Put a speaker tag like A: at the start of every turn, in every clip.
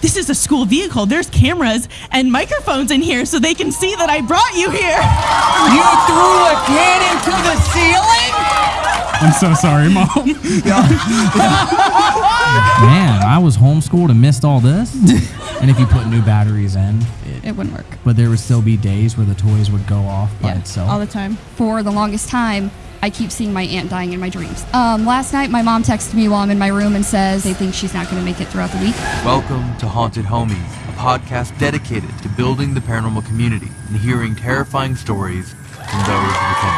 A: This is a school vehicle. There's cameras and microphones in here so they can see that I brought you here.
B: You threw a kid into the ceiling?
C: I'm so sorry, mom.
D: Man, I was homeschooled and missed all this. and if you put new batteries in,
E: It wouldn't work.
D: but there would still be days where the toys would go off by
E: Yeah,
D: itself.
E: all the time. For the longest time, I keep seeing my aunt dying in my dreams. Um, last night, my mom texted me while I'm in my room and says they think she's not going to make it throughout the week.
F: Welcome to Haunted Homies, a podcast dedicated to building the paranormal community and hearing terrifying stories from those who can.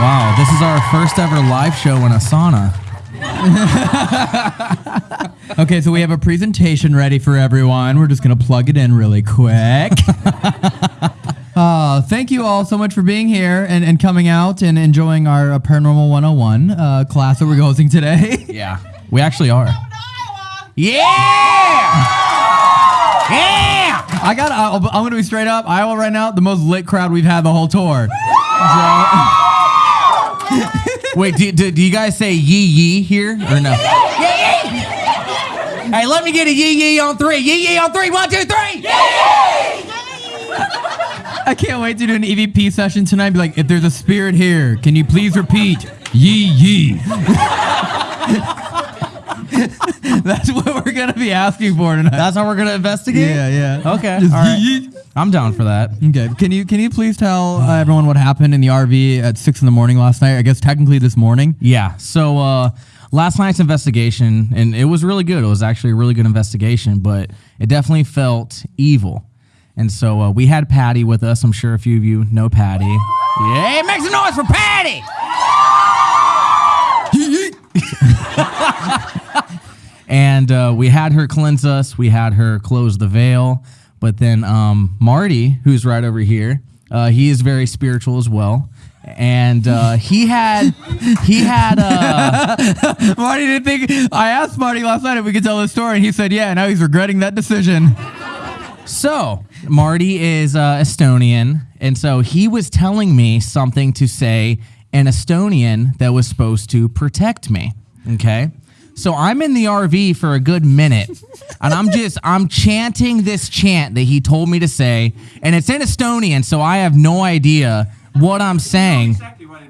D: wow, this is our first ever live show in a sauna.
G: Okay, so we have a presentation ready for everyone. We're just going to plug it in really quick. uh, thank you all so much for being here and, and coming out and enjoying our uh, Paranormal 101 uh, class that we're hosting today.
D: Yeah, we actually are. Yeah! Yeah!
G: I got. I'm going to be straight up. Iowa right now, the most lit crowd we've had the whole tour.
D: Wait, do, do, do you guys say yee yee here or no? Yee yee! Hey, let me get a yee yee on three. Yee yee on three. One, two, three.
G: I can't wait to do an EVP session tonight. Be like, if there's a spirit here, can you please repeat yee yee? That's what we're gonna be asking for tonight.
D: That's how we're gonna investigate.
G: yeah, yeah.
D: Okay.
G: Just
D: all right. I'm down for that.
G: Okay. Can you can you please tell uh, everyone what happened in the RV at six in the morning last night? I guess technically this morning.
D: Yeah. So uh, last night's investigation, and it was really good. It was actually a really good investigation, but it definitely felt evil. And so uh, we had Patty with us. I'm sure a few of you know Patty. Yeah, make some noise for Patty. and uh, we had her cleanse us. We had her close the veil. But then um, Marty, who's right over here, uh, he is very spiritual as well. And uh, he had, he had, uh,
G: Marty didn't think. I asked Marty last night if we could tell the story, and he said, "Yeah." Now he's regretting that decision.
D: So, Marty is uh, Estonian, and so he was telling me something to say in Estonian that was supposed to protect me. Okay. So I'm in the RV for a good minute, and I'm just I'm chanting this chant that he told me to say, and it's in Estonian, so I have no idea what I'm saying. Exactly what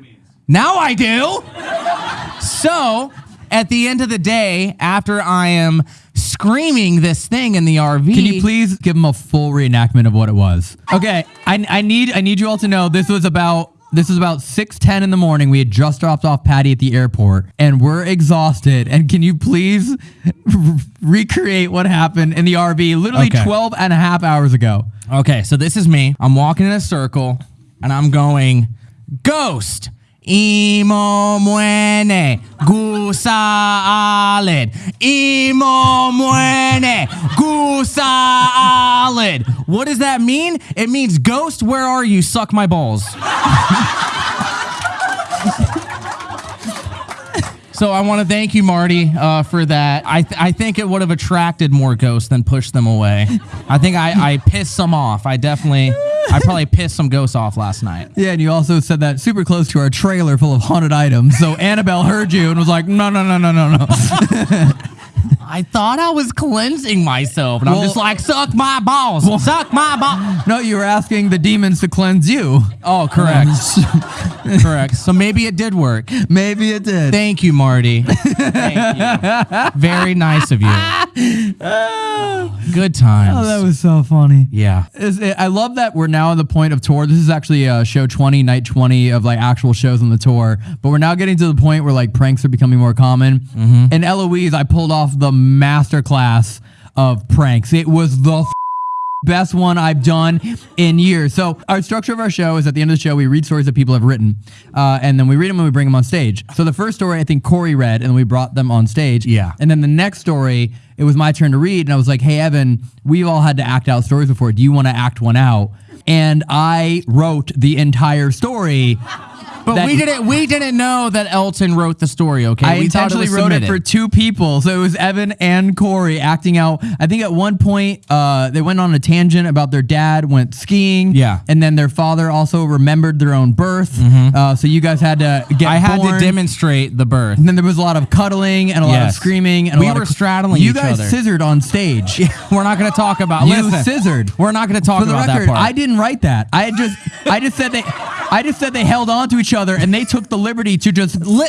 D: Now I do. So, at the end of the day, after I am screaming this thing in the RV,
G: Can you please give him a full reenactment of what it was? Okay, I, I need I need you all to know this was about this was about six ten in the morning. We had just dropped off Patty at the airport, and we're exhausted. And can you please recreate what happened in the RV literally
D: Okay.
G: 12 and a half hours ago?
D: Okay, so this is me. I'm walking in a circle and I'm going, Ghost. Imo muene gusa alid. Imo muene gusa alid. What does that mean? It means ghost, where are you? Suck my balls. So I want to thank you, Marty, uh, for that. I, th- I think it would have attracted more ghosts than pushed them away. I think I, I pissed some off. I definitely, I probably pissed some ghosts off last night.
G: Yeah, and you also said that super close to our trailer full of haunted items. So Annabelle heard you and was like, no, no, no, no, no, no.
D: I thought I was cleansing myself, and
G: Well-
D: I'm just like, suck my balls, Well, suck my balls.
G: no, you were asking the demons to cleanse you.
D: Oh, correct, correct. So maybe it did work.
G: Maybe it did.
D: Thank you, Marty. Thank you. Very nice of you. Good times.
G: Oh, that was so funny.
D: yeah.
G: It- I love that we're now at the point of tour. This is actually uh, show 20, night 20 of like actual shows on the tour. But we're now getting to the point where like pranks are becoming more common. And Eloise, I pulled off the master class of pranks. It was the best one I've done in years. So our structure of our show is at the end of the show, we read stories that people have written. Uh, and then we read them and we bring them on stage. So the first story, I think Corey read and we brought them on stage.
D: Yeah.
G: And then the next story, it was my turn to read, and I was like, "Hey, Evan, we've all had to act out stories before. Do you want to act one out?" And I wrote the entire story
D: But we didn't we didn't know that Elton wrote the story. Okay,
G: I
D: we
G: intentionally
D: was
G: wrote it for two people, so it was Evan and Corey acting out. I think at one point uh, they went on a tangent about their dad went skiing,
D: Yeah.
G: and then their father also remembered their own birth. Uh, so you guys had to get.
D: I had
G: born.
D: to demonstrate the birth.
G: And then there was a lot of cuddling and a lot of screaming, and
D: We
G: a lot
D: were
G: of,
D: straddling
G: You guys
D: other.
G: scissored on stage.
D: We're not going to talk about.
G: You
D: listen,
G: scissored.
D: We're not going to talk
G: For the
D: about
G: record,
D: that part.
G: I didn't write that. I just, I just said they, I just said they held on to each other and they took the liberty to just
D: Li-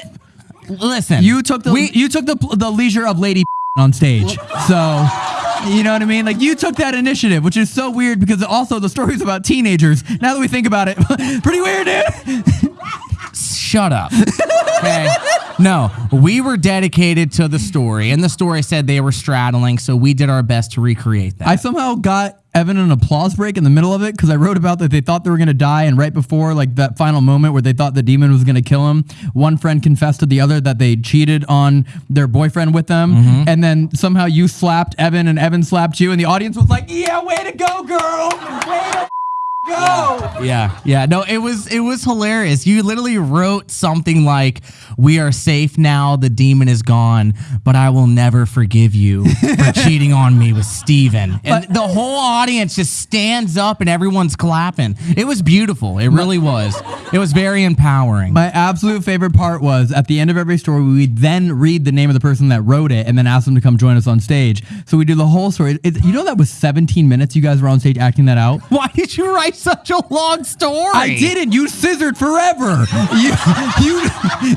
D: listen,
G: You took the
D: we,
G: you took the the leisure of lady on stage. So you know what I mean? Like you took that initiative, which is so weird because also the story's about teenagers. Now that we think about it, pretty weird, dude.
D: shut up. Okay. No, we were dedicated to the story, and the story said they were straddling, so we did our best to recreate that.
G: I somehow got Evan an applause break in the middle of it because I wrote about that they thought they were gonna die, and right before like that final moment where they thought the demon was gonna kill him, one friend confessed to the other that they cheated on their boyfriend with them,
D: Mm-hmm.
G: and then somehow you slapped Evan and Evan slapped you, and the audience was like, "Yeah, way to go, girl! Way to go!"
D: yeah, yeah. No, it was it was hilarious. You literally wrote something like, "We are safe now. The demon is gone, but I will never forgive you for cheating on me with Steven. And the whole audience just stands up and everyone's clapping. It was beautiful. It really was. It was very empowering.
G: My absolute favorite part was at the end of every story, we would then read the name of the person that wrote it and then ask them to come join us on stage. So we do the whole story. It, you know that was 17 minutes you guys were on stage acting that out?
D: Why did you write such a long story?
G: I didn't. You scissored forever. you, you,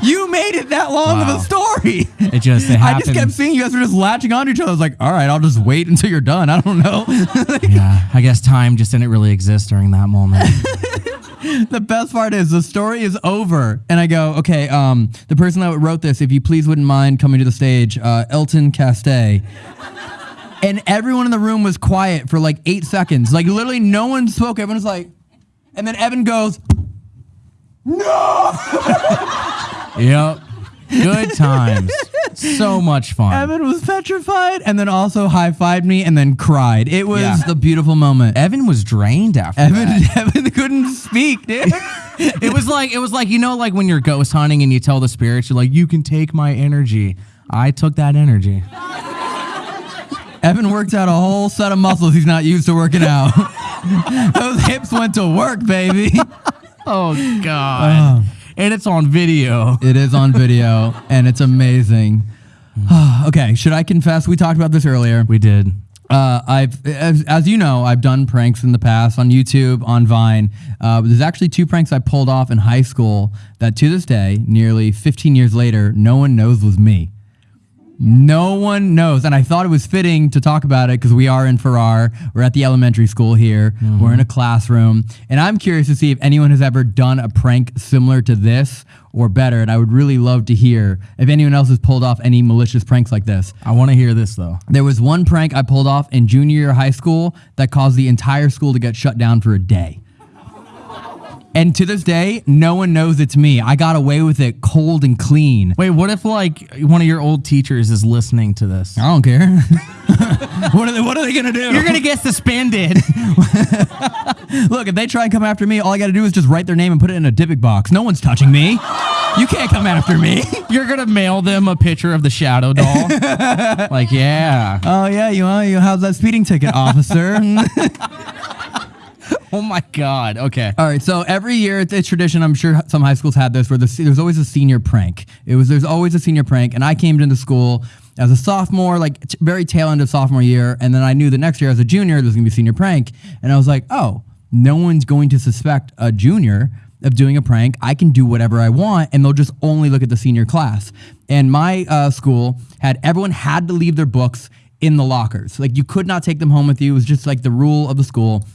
G: you made it that long
D: Wow.
G: of a story.
D: It just it
G: I just kept seeing you guys were just latching on to each other. I was like, all right, I'll just wait until you're done. I don't know.
D: yeah, I guess time just didn't really exist during that moment.
G: the best part is the story is over, and I go, okay, um, the person that wrote this, if you please wouldn't mind coming to the stage, uh, Elton Castee. And everyone in the room was quiet for like eight seconds. Like literally, no one spoke. Everyone was like, and then Evan goes, "No."
D: yep. Good times. So much fun.
G: Evan was petrified, and then also high fived me, and then cried. It was
D: Yeah.
G: the beautiful moment.
D: Evan was drained after
G: Evan,
D: that.
G: Evan couldn't speak, dude.
D: It was like it was like you know like when you're ghost hunting and you tell the spirits you're like you can take my energy. I took that energy.
G: Evan worked out a whole set of muscles he's not used to working out. Those hips went to work, baby.
D: Oh god. And it's on video.
G: It is on video, and it's amazing. okay, should I confess? We talked about this earlier.
D: We did.
G: Uh, I've, as, as you know, I've done pranks in the past on YouTube, on Vine. Uh, there's actually two pranks I pulled off in high school that to this day, nearly 15 years later, no one knows was me. No one knows. And I thought it was fitting to talk about it because we are in Farrar. We're at the elementary school here. Mm-hmm. We're in a classroom. And I'm curious to see if anyone has ever done a prank similar to this or better. And I would really love to hear if anyone else has pulled off any malicious pranks like this.
D: I want to hear this though.
G: There was one prank I pulled off in junior year high school that caused the entire school to get shut down for a day. And to this day, no one knows it's me. I got away with it cold and clean.
D: Wait, what if like one of your old teachers is listening to this?
G: I don't care. what are they what are they gonna do?
D: You're gonna get suspended.
G: Look, if they try and come after me, all I gotta do is just write their name and put it in a Dybbuk box. No one's touching me. You can't come after me.
D: You're gonna mail them a picture of the shadow doll. like, yeah.
G: Oh yeah, you want you have that speeding ticket, officer?
D: Oh my god. Okay.
G: All right, so every year it's a tradition. I'm sure some high schools had this, where the, there's always a senior prank. It was there's always a senior prank, and I came into the school as a sophomore, like t- very tail end of sophomore year, and then I knew the next year as a junior there's gonna be a senior prank, and I was like, oh, no one's going to suspect a junior of doing a prank. I can do whatever I want, and they'll just only look at the senior class. And my uh, school had everyone had to leave their books in the lockers. Like you could not take them home with you. It was just like the rule of the school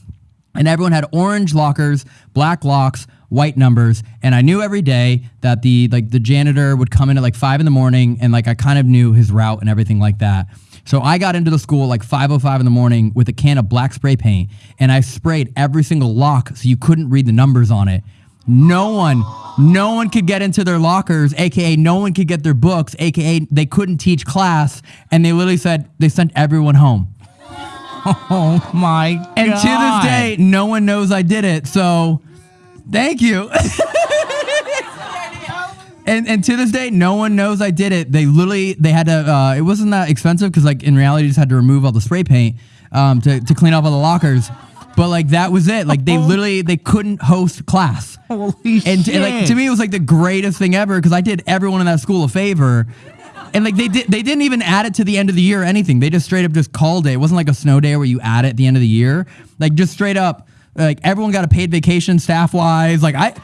G: and everyone had orange lockers, black locks, white numbers, and I knew every day that the like the janitor would come in at like five in the morning, and like I kind of knew his route and everything like that. So I got into the school like 5:05 in the morning with a can of black spray paint, and I sprayed every single lock so you couldn't read the numbers on it. No one, no one could get into their lockers, aka no one could get their books, aka they couldn't teach class, and they literally said they sent everyone home.
D: Oh my god.
G: And to this day, no one knows I did it. So, thank you. and and to this day, no one knows I did it. They literally they had to. Uh, it wasn't that expensive because like in reality, you just had to remove all the spray paint um, to to clean up all the lockers. But like that was it. Like they literally they couldn't host class.
D: Holy
G: and, to, and, like to me it was like the greatest thing ever because I did everyone in that school a favor. And like they did, they didn't even add it to the end of the year or anything. They just straight up just called it. It wasn't like a snow day where you add it at the end of the year. Like just straight up, like everyone got a paid vacation staff wise. Like I,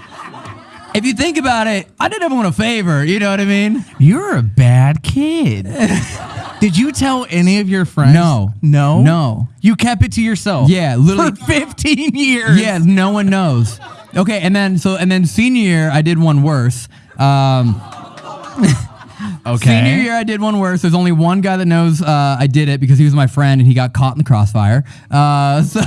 G: if you think about it, I did everyone a favor. You know what I mean?
D: You're a bad kid. Did you tell any of your friends?
G: No.
D: No?
G: No.
D: You kept it to yourself?
G: Yeah, literally.
D: For 15 years?
G: Yeah, no one knows. Okay, and then so and then senior year I did one worse. Um,
D: Okay.
G: Senior year, I did one worse. There's only one guy that knows uh, I did it because he was my friend and he got caught in the crossfire. Uh, so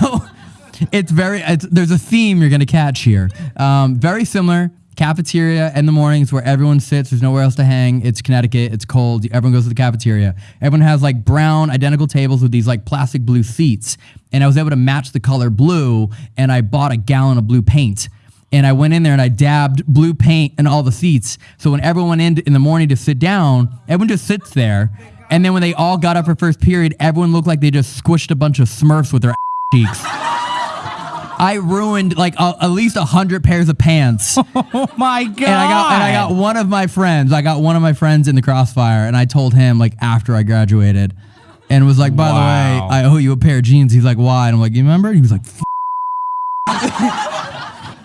G: it's very, it's, there's a theme you're going to catch here. Um, very similar. Cafeteria in the mornings where everyone sits. There's nowhere else to hang. It's Connecticut. It's cold. Everyone goes to the cafeteria. Everyone has like brown, identical tables with these like plastic blue seats. And I was able to match the color blue. And I bought a gallon of blue paint and I went in there and I dabbed blue paint in all the seats. So when everyone went in in the morning to sit down, everyone just sits there. And then when they all got up for first period, everyone looked like they just squished a bunch of Smurfs with their cheeks. I ruined like a, at least a hundred pairs of pants.
D: Oh my God.
G: And I got and I got one of my friends. I got one of my friends in the crossfire, and I told him like after I graduated, and was like, by
D: Wow.
G: the way, I owe you a pair of jeans. He's like, why? And I'm like, you remember? He was like, F-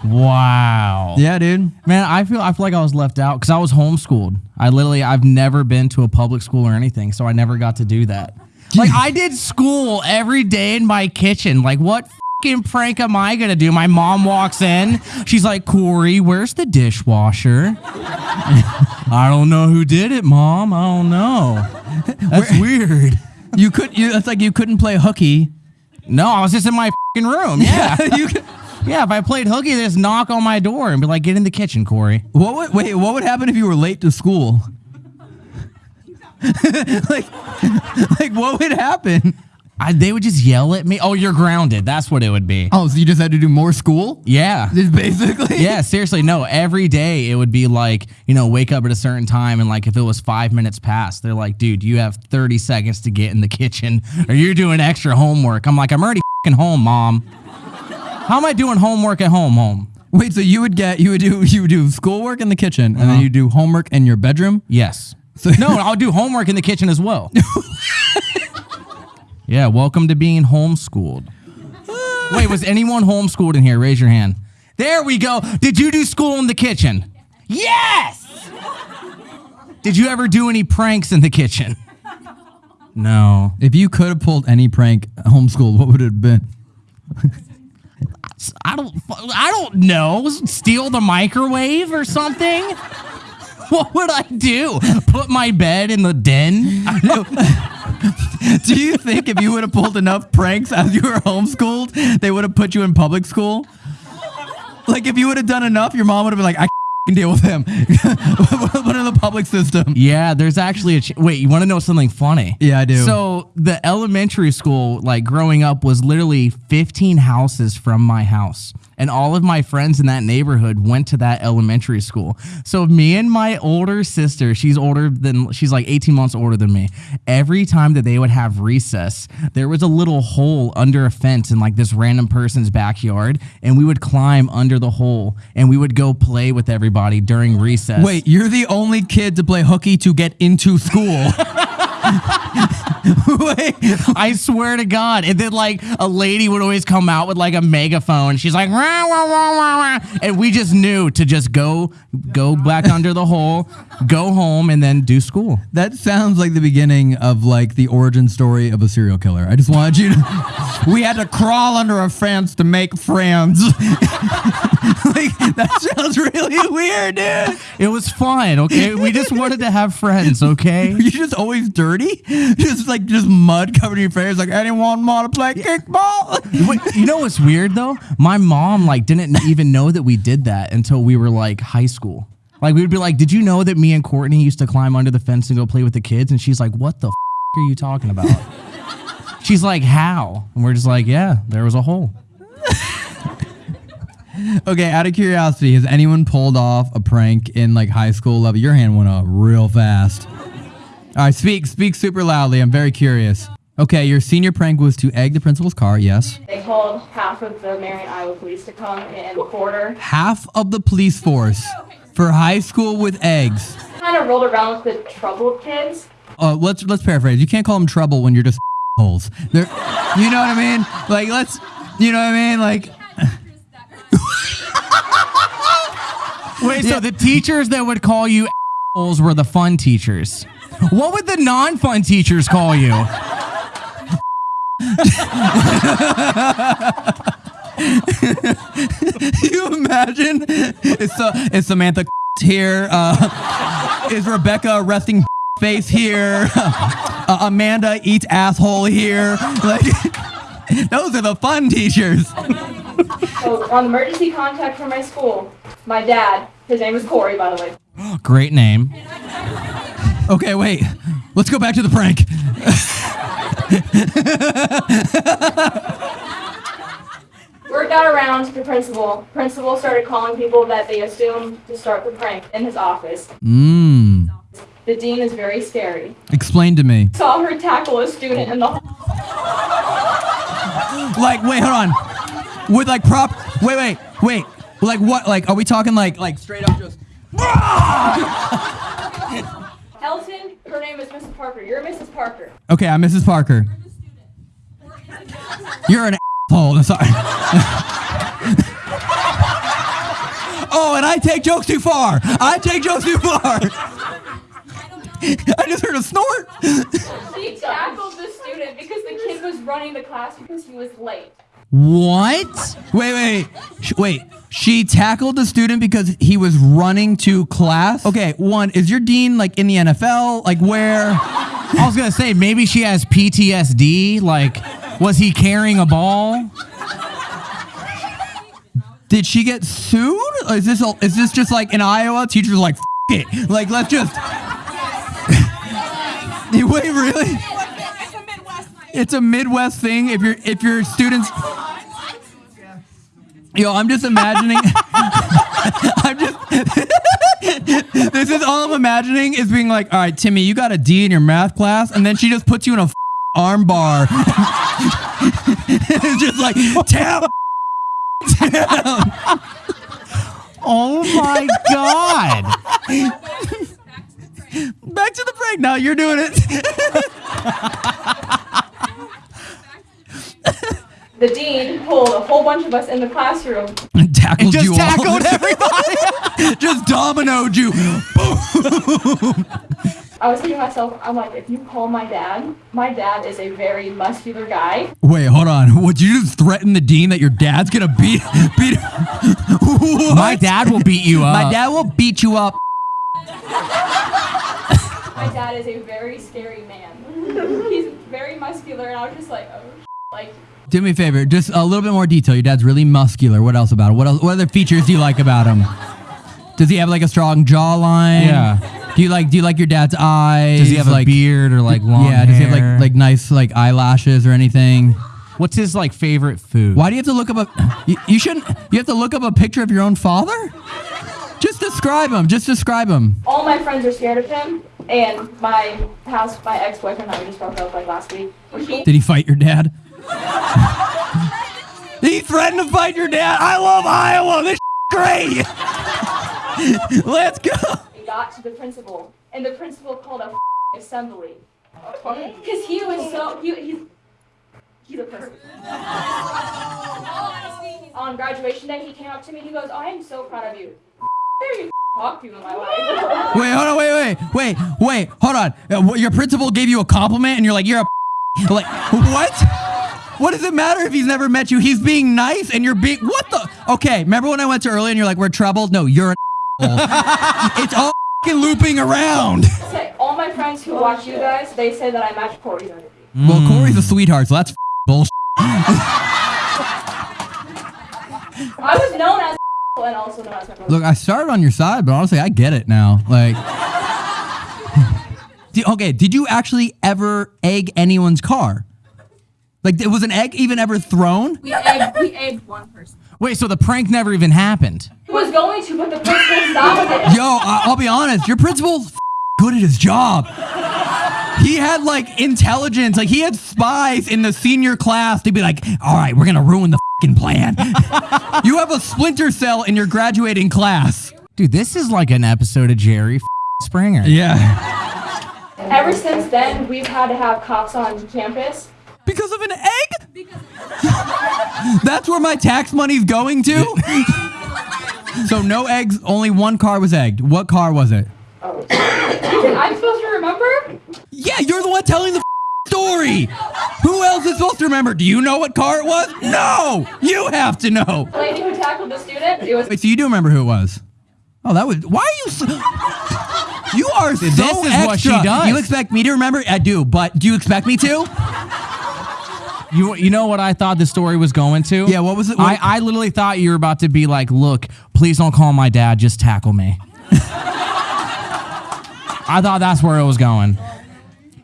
D: Wow.
G: yeah, dude.
D: Man, I feel I feel like I was left out because I was homeschooled. I literally I've never been to a public school or anything, so I never got to do that. Like I did school every day in my kitchen. Like what fucking prank am I gonna do? My mom walks in, she's like, Corey, where's the dishwasher? I don't know who did it, mom. I don't know. That's weird.
G: You could. You, it's like you couldn't play hooky.
D: No, I was just in my fucking room. Yeah.
G: you could,
D: yeah, if I played hooky, they just knock on my door and be like, get in the kitchen, Corey.
G: what would wait? What would happen if you were late to school? like, like what would happen?
D: I, they would just yell at me. Oh, you're grounded. That's what it would be.
G: Oh, so you just had to do more school?
D: Yeah.
G: Just basically.
D: Yeah, seriously, no. Every day it would be like, you know, wake up at a certain time and like if it was five minutes past, they're like, dude, you have 30 seconds to get in the kitchen or you're doing extra homework. I'm like, I'm already fing home, mom. How am I doing homework at home, home?
G: Wait, so you would get you would do you would do schoolwork in the kitchen, and then
D: Uh-huh.
G: you do homework in your bedroom.
D: Yes. So no, I'll do homework in the kitchen as well. yeah, welcome to being homeschooled. Wait, was anyone homeschooled in here? Raise your hand. There we go. Did you do school in the kitchen? Yes. Did you ever do any pranks in the kitchen? No.
G: If you could have pulled any prank homeschooled, what would it have been?
D: I don't I don't know. Steal the microwave or something? What would I do? Put my bed in the den?
G: Do you think if you would have pulled enough pranks as you were homeschooled, they would have put you in public school? Like if you would have done enough, your mom would have been like, I can deal with him. Put in the public system.
D: Yeah, there's actually a. Ch- Wait, you want to know something funny?
G: Yeah, I do.
D: So the elementary school, like growing up, was literally 15 houses from my house, and all of my friends in that neighborhood went to that elementary school. So me and my older sister, she's older than, she's like 18 months older than me. Every time that they would have recess, there was a little hole under a fence in like this random person's backyard, and we would climb under the hole, and we would go play with everybody during recess.
G: Wait, you're the only kid to play hooky to get into school.
D: I swear to God. And then like a lady would always come out with like a megaphone. She's like, and we just knew to just go, go back under the hole, go home, and then do school.
G: that sounds like the beginning of like the origin story of a serial killer. I just wanted you to. we had to crawl under a fence to make friends. like that sounds really weird, dude.
D: It was fun. Okay, we just wanted to have friends. Okay.
G: You're just always dirty, just like just mud covered in your face. Like anyone want to play kickball?
D: Wait, you know what's weird though? My mom like didn't even know that we did that until we were like high school. Like we would be like, "Did you know that me and Courtney used to climb under the fence and go play with the kids?" And she's like, "What the f- are you talking about?" she's like, "How?" And we're just like, "Yeah, there was a hole."
G: Okay, out of curiosity, has anyone pulled off a prank in like high school level? Your hand went up real fast. All right, speak, speak super loudly. I'm very curious. Okay, your senior prank was to egg the principal's car. Yes.
H: They called half of the Marion, Iowa police to come and quarter.
G: Half of the police force for high school with eggs.
H: Kind of rolled around with the troubled kids.
G: Uh, let's let's paraphrase. You can't call them trouble when you're just holes. They're, you know what I mean? Like let's, you know what I mean? Like
D: Wait, so the teachers that would call you assholes were the fun teachers. What would the non-fun teachers call you?
G: you imagine? Is, uh, is Samantha here? Uh, is Rebecca resting face here? Uh, Amanda eats asshole here. Like, those are the fun teachers.
H: So on emergency contact from my school, my dad, his name is Corey, by the way.
D: Great name.
G: Okay, wait. Let's go back to the prank.
H: Word got around to the principal. Principal started calling people that they assumed to start the prank in his office.
G: Mmm.
H: The dean is very scary.
G: Explain to me.
H: Saw her tackle a student in the hall.
G: Like, wait, hold on. With like prop. Wait, wait, wait. Like what? Like, are we talking like like straight up just?
H: Elton. Her name is Mrs. Parker. You're Mrs. Parker.
G: Okay, I'm Mrs. Parker. You're an asshole. I'm sorry. oh, and I take jokes too far. I take jokes too far. I just heard a snort.
H: She tackled the student because the kid was running the class because he was late.
G: What? Wait, wait, Sh- wait. She tackled the student because he was running to class. Okay, one is your dean like in the NFL? Like where?
D: I was gonna say maybe she has PTSD. Like, was he carrying a ball?
G: Did she get sued? Or Is this a, is this just like in Iowa? Teachers are like F- it. Like let's just. Wait, really? It's a Midwest thing. If your if your students. Yo, I'm just imagining. I'm just. this is all I'm imagining is being like, all right, Timmy, you got a D in your math class, and then she just puts you in a f- arm bar. it's just like tap.
D: Oh my god!
G: Back to the break. Now you're doing it.
H: The dean pulled a whole bunch of us in the classroom.
G: and tackled
D: Just
G: you
D: tackled
G: all.
D: everybody.
G: just dominoed you.
H: I was thinking to myself, I'm like, if you call my dad, my dad is a very muscular guy.
G: Wait, hold on. Would you just threaten the dean that your dad's gonna beat beat? What?
D: My dad will beat you up.
G: My dad will beat you up.
H: My dad is a very scary man. He's very muscular, and I was just like, oh, like,
G: Do me a favor, just a little bit more detail. Your dad's really muscular. What else about him? What else? What other features do you like about him? Does he have like a strong jawline?
D: Yeah.
G: Do you like Do you like your dad's eyes?
D: Does he have
G: like,
D: a beard or like long
G: Yeah. Does he have
D: hair?
G: like like nice like eyelashes or anything?
D: What's his like favorite food?
G: Why do you have to look up a? You, you shouldn't. You have to look up a picture of your own father. Just describe him. Just describe him.
H: all my friends are scared of him. And my house, my ex-boyfriend and I we just broke up like last week.
G: Did he fight your dad? He threatened to fight your dad. I love Iowa. This great. Let's go.
H: he got to the principal, and the principal called a assembly because he was so he, he's he's a person. On graduation day, he came up to me. He goes, "I am so proud of you. Very talk to you in my life."
G: Wait, hold on. Wait, wait, wait, wait. Hold on. Uh, Your principal gave you a compliment, and you're like, you're a like what? What does it matter if he's never met you? He's being nice, and you're being what the? Okay, remember when I went to early, and you're like, we're troubled? No, you're an It's all looping around.
H: All my friends who watch you guys, they say that I match Corey's energy.
G: Well, Corey's a sweetheart, so that's bullshit.
H: I was known as and also known as my.
G: Look, I started on your side, but honestly, I get it now. Like, Di- okay, did you actually ever egg anyone's car? Like, was an egg even ever thrown?
H: We egged, we egged one person.
D: Wait, so the prank never even happened?
H: He was going to, but the principal stopped it.
G: Yo, I- I'll be honest. Your principal's f- good at his job. He had like intelligence, like he had spies in the senior class to be like, all right, we're gonna ruin the fing plan. you have a splinter cell in your graduating class.
D: Dude, this is like an episode of Jerry Springer.
G: Yeah.
H: Ever since then, we've had to have cops on campus.
G: Because of an egg? That's where my tax money's going to? so no eggs, only one car was egged. What car was it?
H: I'm supposed to remember?
G: Yeah, you're the one telling the story. Who else is supposed to remember? Do you know what car it was? No, you have to know.
H: The lady who tackled the student. It was.
G: Wait, so you do remember who it was? Oh, that was. Why are you? So, you are so
D: This is
G: extra.
D: what she does.
G: You expect me to remember? I do, but do you expect me to?
D: You you know what I thought the story was going to?
G: Yeah, what was it?
D: I, I literally thought you were about to be like, look, please don't call my dad, just tackle me. I thought that's where it was going.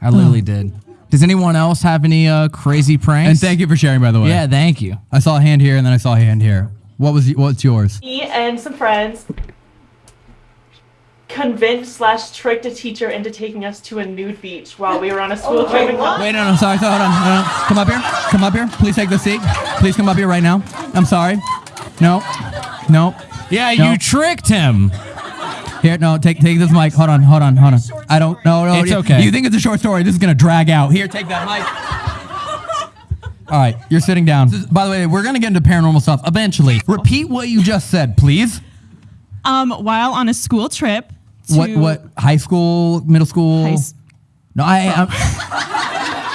D: I literally did. Does anyone else have any uh, crazy pranks?
G: and thank you for sharing, by the way.
D: Yeah, thank you.
G: I saw a hand here, and then I saw a hand here. What was? What's yours?
I: Me and some friends convinced slash tricked a teacher into taking us to a nude beach while we were on a school trip. in
G: Wait, no, no, sorry, sorry, hold on, hold on. Come up here. Come up here. Please take the seat. Please come up here right now. I'm sorry. No, no.
D: Yeah,
G: No.
D: you tricked him.
G: Here, no, take take this mic. Hold on, hold on, hold on. I don't. No, no.
D: It's
G: you-
D: okay.
G: You think it's a short story? This is gonna drag out. Here, take that mic. All right, you're sitting down. Is- by the way, we're gonna get into paranormal stuff eventually. Repeat what you just said, please.
A: Um, while on a school trip.
G: What? What? High school? Middle school?
A: High s-
G: no, I. I'm,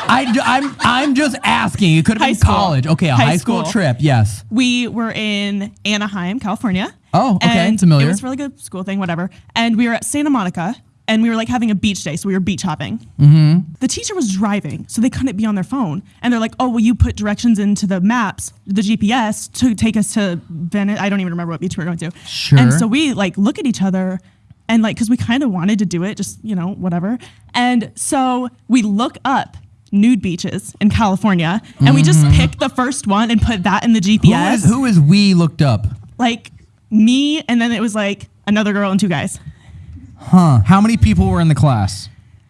G: I, I'm. I'm just asking. It could have
A: High
G: been
A: school.
G: college. Okay, a high,
A: High
G: school.
A: school.
G: trip. Yes.
A: we were in Anaheim, California.
G: Oh, okay,
A: And
G: familiar.
A: It was a really good school thing, whatever. And we were at Santa Monica, and we were like having a beach day, so we were beach hopping. Mm-hmm. The teacher was driving, so they couldn't be on their phone. And they're like, "Oh, well, you put directions into the maps, the GPS, to take us to Venice. I don't even remember what beach we were going to.
G: Sure.
A: And so we like look at each other, and like, because we kind of wanted to do it, just you know, whatever. And so we look up. Nude beaches in California, and we just pick the first one and put that in the
G: Mm-hmm. Who
A: GPS
G: is, who is we looked up?
A: like me, and then it was like another girl and two guys. Huh.
D: How many people were in the class?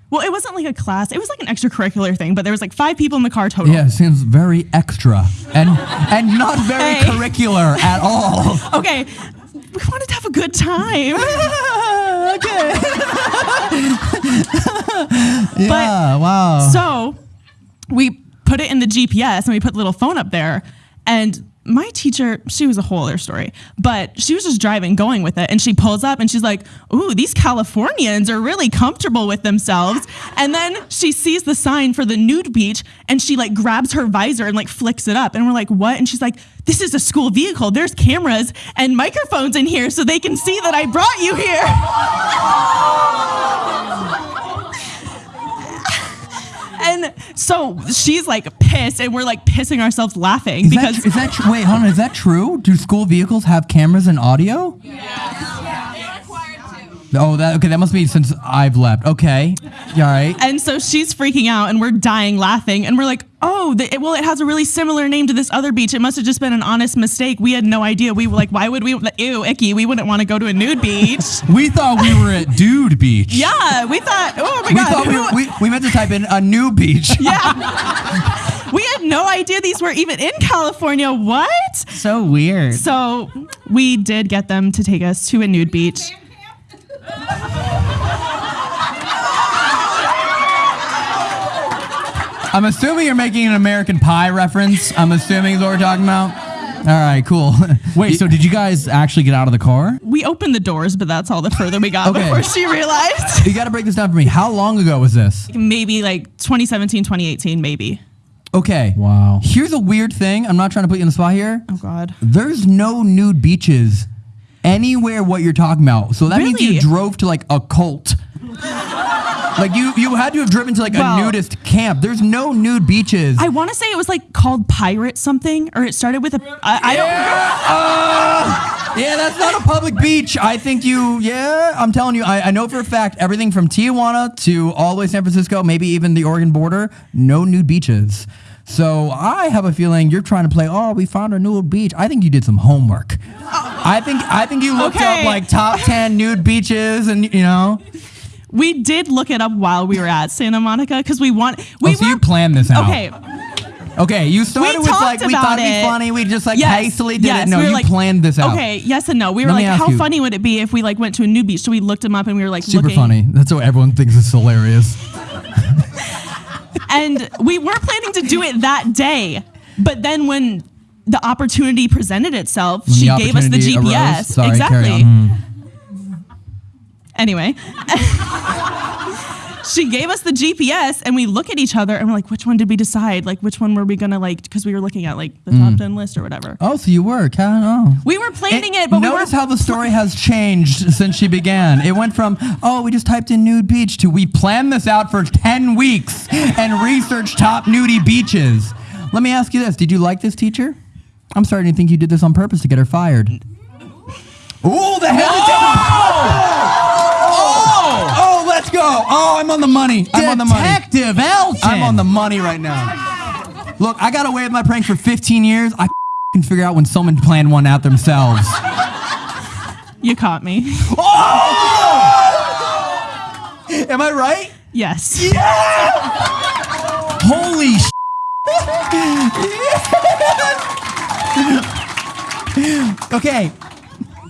A: Well, it wasn't like a class; it was like an extracurricular thing. But there was like five people in the car total.
G: Yeah, seems very extra and and not very
A: Hey.
G: curricular at all.
A: Okay, we wanted to have a good time.
G: okay.
A: But
G: yeah. Wow.
A: so we put it in the GPS and we put the little phone up there, and my teacher, she was a whole other story, but she was just driving, going with it, and she pulls up and she's like, "Ooh, these Californians are really comfortable with themselves." And then she sees the sign for the nude beach, and she like grabs her visor and like flicks it up, and we're like, "What?" And she's like, "This is a school vehicle. There's cameras and microphones in here, so they can see that I brought you here." And so she's like pissed, and we're like pissing ourselves laughing
G: is
A: because
G: that, is that tr- wait? Hold on. Is that true? Do school vehicles have cameras and audio? Oh, that okay. That must be since I've left. Okay. All right.
A: And so she's freaking out, and we're dying laughing. And we're like, oh, the, it, well, it has a really similar name to this other beach. It must have just been an honest mistake. We had no idea. We were like, why would we? Ew, icky. We wouldn't want to go to a nude beach.
D: We thought we were at Dude Beach.
A: yeah, we thought, oh my
G: We
A: God.
G: thought we, were, we, we meant to type in a new beach.
A: yeah. we had no idea these were even in California. What?
D: So weird.
A: So we did get them to take us to a nude beach.
G: I'm assuming you're making an American Pie reference. I'm assuming is what we're talking about. All right, cool.
D: Wait, so did you guys actually get out of the car?
A: We opened the doors, but that's all the further we got
G: Okay.
A: before she realized.
G: you got to break this down for me. How long ago was this?
A: maybe like 2017, 2018, maybe.
G: Okay.
D: Wow.
G: Here's a weird thing. I'm not trying to put you in the spot here.
A: Oh God.
G: There's no nude beaches anywhere what you're talking about. So that means you drove to like a cult. like you you had to have driven to like
A: Well-
G: a nudist camp. There's no nude beaches.
A: I want to say it was like called Pirate something, or it started with a. I, I don't.
G: Uh, yeah, that's not a public beach. I think you, yeah, I'm telling you, I, I know for a fact everything from Tijuana to all the way San Francisco, maybe even the Oregon border, no nude beaches. So I have a feeling you're trying to play. Oh, we found a nude beach. I think you did some homework. I think I think you looked up like top ten nude beaches, and you know.
A: We did look it up while we were at Santa Monica because we want. We
G: oh, so
A: were,
G: you planned this out.
A: Okay,
G: Okay, you started with like we thought it'd be funny. We just like
A: Yes,
G: hastily did
A: yes,
G: it. No,
A: we
G: you
A: like-
G: planned this out.
A: Okay, yes and no. We were
G: Let
A: like, how
G: you-
A: funny would it be if we like went to a new beach? So we looked them up and we were like
G: Super
A: looking.
G: funny. That's what everyone thinks is hilarious.
A: And we were planning to do it that day, but then when the opportunity presented itself,
G: When
A: she
G: the
A: gave us the
G: opportunity
A: GPS.
G: sorry, carry
A: exactly.
G: on. Hmm.
A: Anyway. She gave us the GPS and we look at each other and we're like, which one did we decide? Like, which one were we gonna like? Because we were looking at like the
G: Mm.
A: top 10 list or whatever.
G: Oh, so you were? Oh.
A: We were planning it, but we
G: notice how the story has changed since she began. It went from oh, we just typed in nude beach to we planned this out for ten weeks and researched top nudie beaches. Let me ask you this: Did you like this teacher? I'm starting to think you did this on purpose to get her fired. Ooh, the hesitation! Oh! Oh! Oh, I'm on the money. I'm on the money.
D: Detective Elton.
G: I'm on the money right now. Look, I got away with my prank for 15 years. I can figure out when someone planned one out themselves.
A: you caught me. Oh!
G: Am I right?
A: Yes.
G: Holy sh- Okay.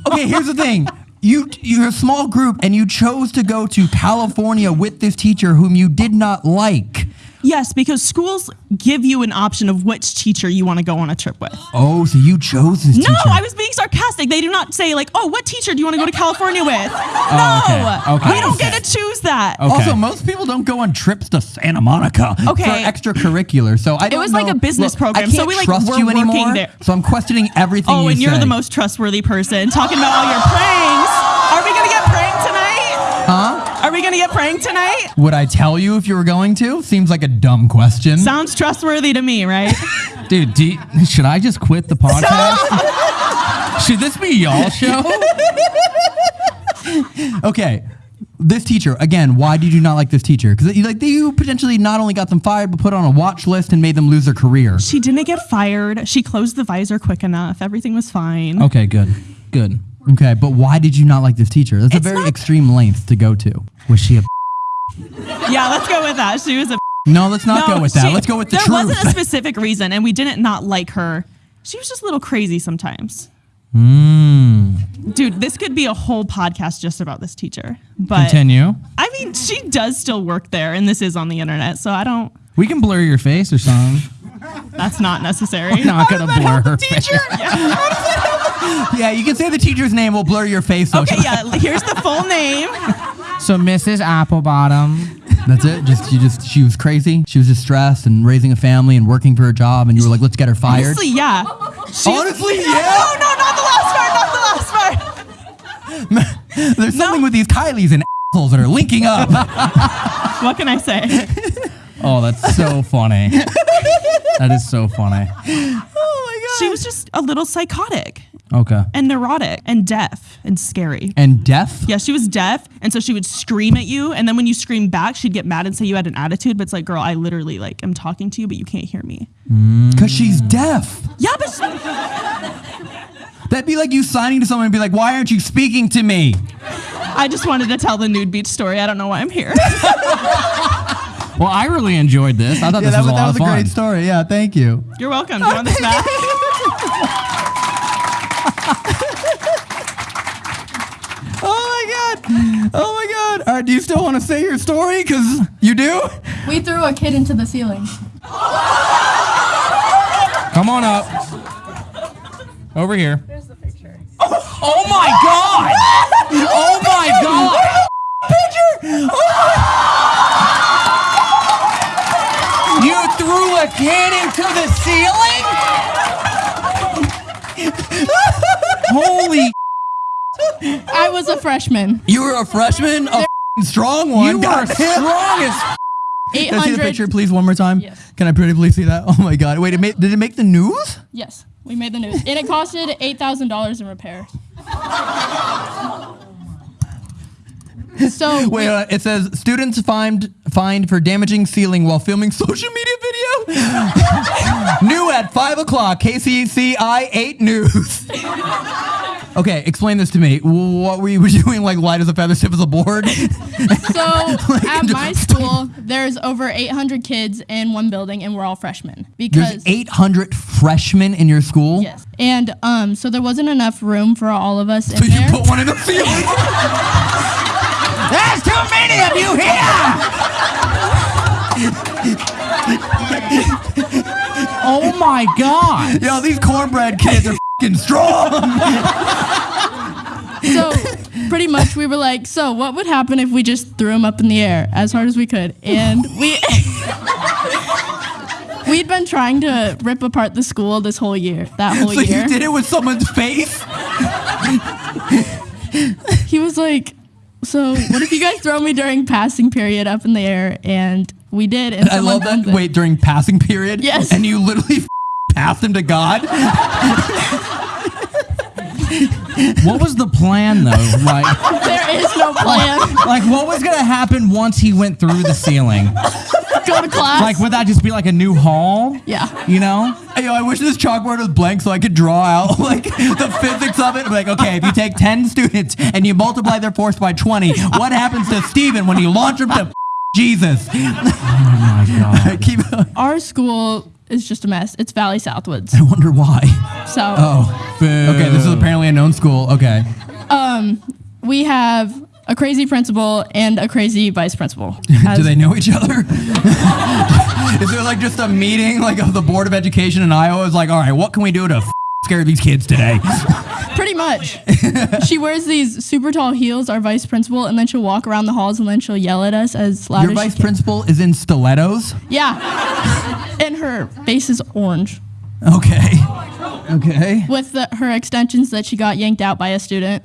G: Okay, here's the thing. You you're a small group and you chose to go to California with this teacher whom you did not like.
A: Yes, because schools give you an option of which teacher you want to go on a trip with.
G: Oh, so you chose this
A: No,
G: teacher.
A: I was being sarcastic. They do not say like, "Oh, what teacher do you want to go to California with?" Oh, no,
G: Oh, okay.
A: we don't get to choose that.
D: Okay.
G: Also, most people don't go on trips to Santa Monica
A: Okay.
G: for extracururricular. So I don't
A: was like a business
G: Look,
A: program,
G: I
A: so
G: can't
A: we, like,
G: trust
A: were
G: you
A: working
G: anymore.
A: there.
G: So I'm questioning everything
A: Oh,
G: you
A: and you're the most trustworthy person talking about all your pranks. Are we gonna get pranked tonight?
G: Huh?
A: Are we gonna get pranked tonight?
G: Would I tell you if you were going to? Seems like a dumb question.
A: Sounds trustworthy to me, right?
D: Dude, you- should I just quit the podcast? should this be y'all show?
G: okay. This teacher, again, why did you not like this teacher? Because you like you potentially not only got them fired, but put on a watch list and made them lose their career.
A: she didn't get fired. She closed the visor quick enough. Everything was fine.
D: Okay, good. Good.
G: Okay, but why did you not like this teacher? That's
A: It's
G: a very
A: not-
G: extreme length to go to.
D: Was she a
A: Yeah, let's go with that. She was a
G: No, let's not
A: No,
G: go with that.
A: she-
G: let's go with the
A: there
G: truth.
A: wasn't a specific reason, and we didn't not like her. She was just a little crazy sometimes.
G: Mm.
A: Dude, this could be a whole podcast just about this teacher. But
D: Continue.
A: I mean, she does still work there, and this is on the internet, so I don't.
D: We can blur your face or something.
A: That's not necessary.
D: Not gonna blur her face.
G: yeah, you can say the teacher's name. We'll blur your face. So
A: Okay, yeah. Here's the full name.
D: So Mrs. Applebottom.
G: That's it. Just you just she was crazy. She was just stressed and raising a family and working for a job. And you were like, let's get her fired.
A: Honestly, yeah. She-
G: Honestly,
A: no,
G: yeah.
A: No, no, not the last part. Not the last part.
G: There's something with these Kylies and assholes that are linking up.
A: What can I say?
D: Oh, that's so funny. that is so funny.
G: oh my oh god.
A: She was just a little psychotic
D: Okay.
A: and neurotic and deaf and scary.
G: and deaf.
A: Yeah, she was deaf, and so she would scream at you, and then when you scream back, she'd get mad and say you had an attitude. But it's like, girl, I literally like am talking to you, but you can't hear me. Mm.
G: Because she's deaf.
A: Yeah, but she-
G: That'd be like you signing to someone and be like, why aren't you speaking to me?
A: I just wanted to tell the nude beach story. I don't know why I'm here.
D: Well, I really enjoyed this. I thought
G: Yeah,
D: this
G: that
D: was
G: was,
D: a
G: that was
D: of
G: a
D: fun.
G: great story. Yeah, thank you.
A: You're welcome. Do you want this back?
G: Oh my god. Oh my god. All right, do you still want to say your story? Because you do?
H: We threw a kid into the ceiling.
D: Come on up. Over here.
I: There's the picture.
D: Oh my god! Oh my god!
B: You threw a kid into the ceiling?
G: Holy.
H: I was a freshman.
G: You were a freshman? A f***ing strong one.
D: You were
G: God damn.
D: strong as
G: Can I see the picture, please, one more time?
H: Yes.
G: Can I pretty please see that? Oh my god. Wait, it made, did it make the news?
H: Yes, we made the news, and it costed eight thousand dollars in repair.
J: So
G: Wait, uh, it says students fined fined for damaging ceiling while filming social media video. New at five o'clock. KCCI eight news. okay, explain this to me. What were you doing? Like light as a feather, stiff as a board?
K: So at my school, there's over 800 kids in one building, and we're all freshmen
G: There's
K: because
G: eight hundred freshmen in your school.
K: yes, and um, so there wasn't enough room for all of us in
G: So you
K: there.
G: put one in the ceiling.
D: There's too many of you here. oh my god.
G: Yo, these cornbread kids are fing strong.
K: so pretty much we were like, so what would happen if we just threw them up in the air as hard as we could? And we we'd been trying to rip apart the school this whole year. That whole
G: so
K: year.
G: you did it with someone's face.
K: he was like, so what if you guys throw me during passing period up in the air? And we did. And
G: I love that.
K: it.
G: Wait, during passing period.
K: Yes.
G: And you literally passed him to God.
D: What was the plan though? Like,
K: There is no plan.
D: like what was gonna happen once he went through the ceiling?
K: Go to class.
D: Like, would that just be like a new hall?
K: yeah.
D: You know?
G: Hey, yo, I wish this chalkboard was blank so I could draw out like the physics of it. Like, okay, if you take 10 students and you multiply their force by 20, what happens to Steven when you launch him to Jesus?
D: Oh my god.
G: Keep.
K: Our school is just a mess. It's Valley Southwoods.
G: I wonder why.
K: So
G: Oh. Okay, this is apparently a known school. Okay.
K: um, we have a crazy principal and a crazy vice principal.
G: Do
K: As-
G: they know each other? is there like just a meeting like of the Board of Education in Iowa? Is like, all right, what can we do to f- scare these kids today?
K: Pretty much. she wears these super tall heels, our vice principal, and then she'll walk around the halls and then she'll yell at us as loud
G: Your
K: as she
G: vice
K: can.
G: principal is in stilettos.
K: Yeah. and her face is orange
G: Okay. Okay.
K: with the, her extensions that she got yanked out by a student.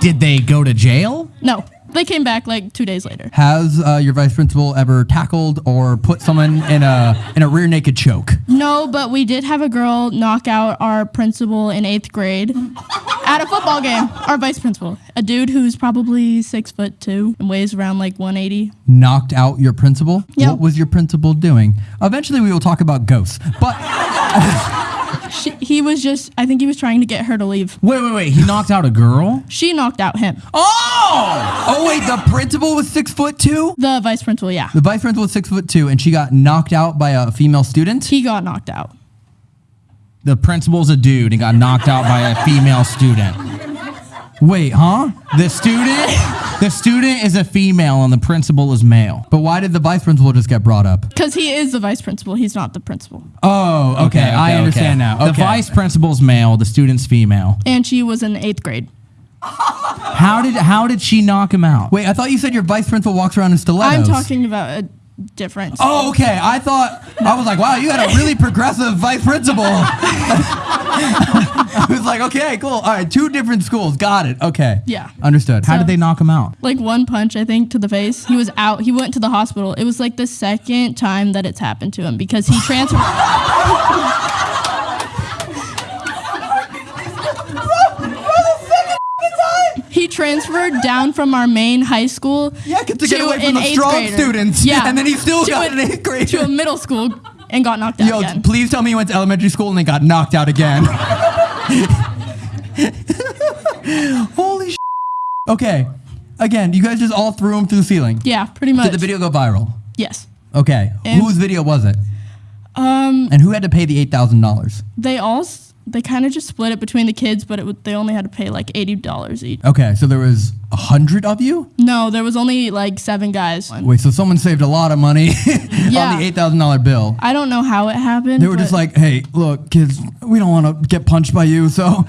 D: Did they go to jail?
K: No, they came back like two days later.
G: Has uh, your vice principal ever tackled or put someone in a in a rear naked choke?
K: No, but we did have a girl knock out our principal in eighth grade at a football game. Our vice principal, a dude who's probably six foot two and weighs around like 180.
G: Knocked out your principal?
K: Yeah.
G: What was your principal doing? Eventually, we will talk about ghosts. But
K: She, he was just, I think he was trying to get her to leave.
D: Wait, wait, wait. He knocked out a girl?
K: She knocked out him.
G: oh, oh wait, the principal was six foot two.
K: The vice principal, yeah.
G: The vice principal was six foot two, and she got knocked out by a female student.
K: He got knocked out.
D: The principal's a dude and got knocked out by a female student.
G: Wait, huh?
D: The student, the student is a female and the principal is male.
G: But why did the vice principal just get brought up?
K: Because he is the vice principal. He's not the principal.
G: Oh, okay, I understand now.
D: The
G: Okay.
D: vice principal's male, the student's female.
K: And she was in eighth grade.
D: How did how did she knock him out?
G: Wait, I thought you said your vice principal walks around in stilettos.
K: I'm talking about a different.
G: Oh, okay. I thought I was like, wow, you had a really progressive vice principal. I was like, okay, cool. All right, two different schools. Got it. Okay.
K: Yeah.
G: Understood.
D: How did they knock him out?
K: Like one punch, I think, to the face. He was out. He went to the hospital. It was like the second time that it's happened to him because he transferred. He transferred down from our main high school
G: Yeah, get to get away from the strong
K: grader.
G: students.
K: Yeah,
G: And then he still
K: to
G: got
K: a-
G: an eighth grader.
K: to a middle school and got knocked out
G: Yo,
K: again.
G: please tell me you went to elementary school and they got knocked out again. Holy sh! Okay. Again, you guys just all threw him through the ceiling.
K: Yeah, pretty much.
G: Did the video go viral?
K: Yes.
G: Okay.
K: And-
G: Whose video was it?
K: Um,
G: And who had to pay the eight thousand dollars?
K: they all s- they kind of just split it between the kids, but it, w- they only had to pay like eighty dollars each.
G: Okay, so there was a hundred of you.
K: No, there was only like seven guys.
G: Wait, so someone saved a lot of money
K: Yeah.
G: on the eight thousand dollar bill.
K: I don't know how it happened.
G: They were just
K: but-
G: like, "Hey, look, kids, we don't want to get punched by you, so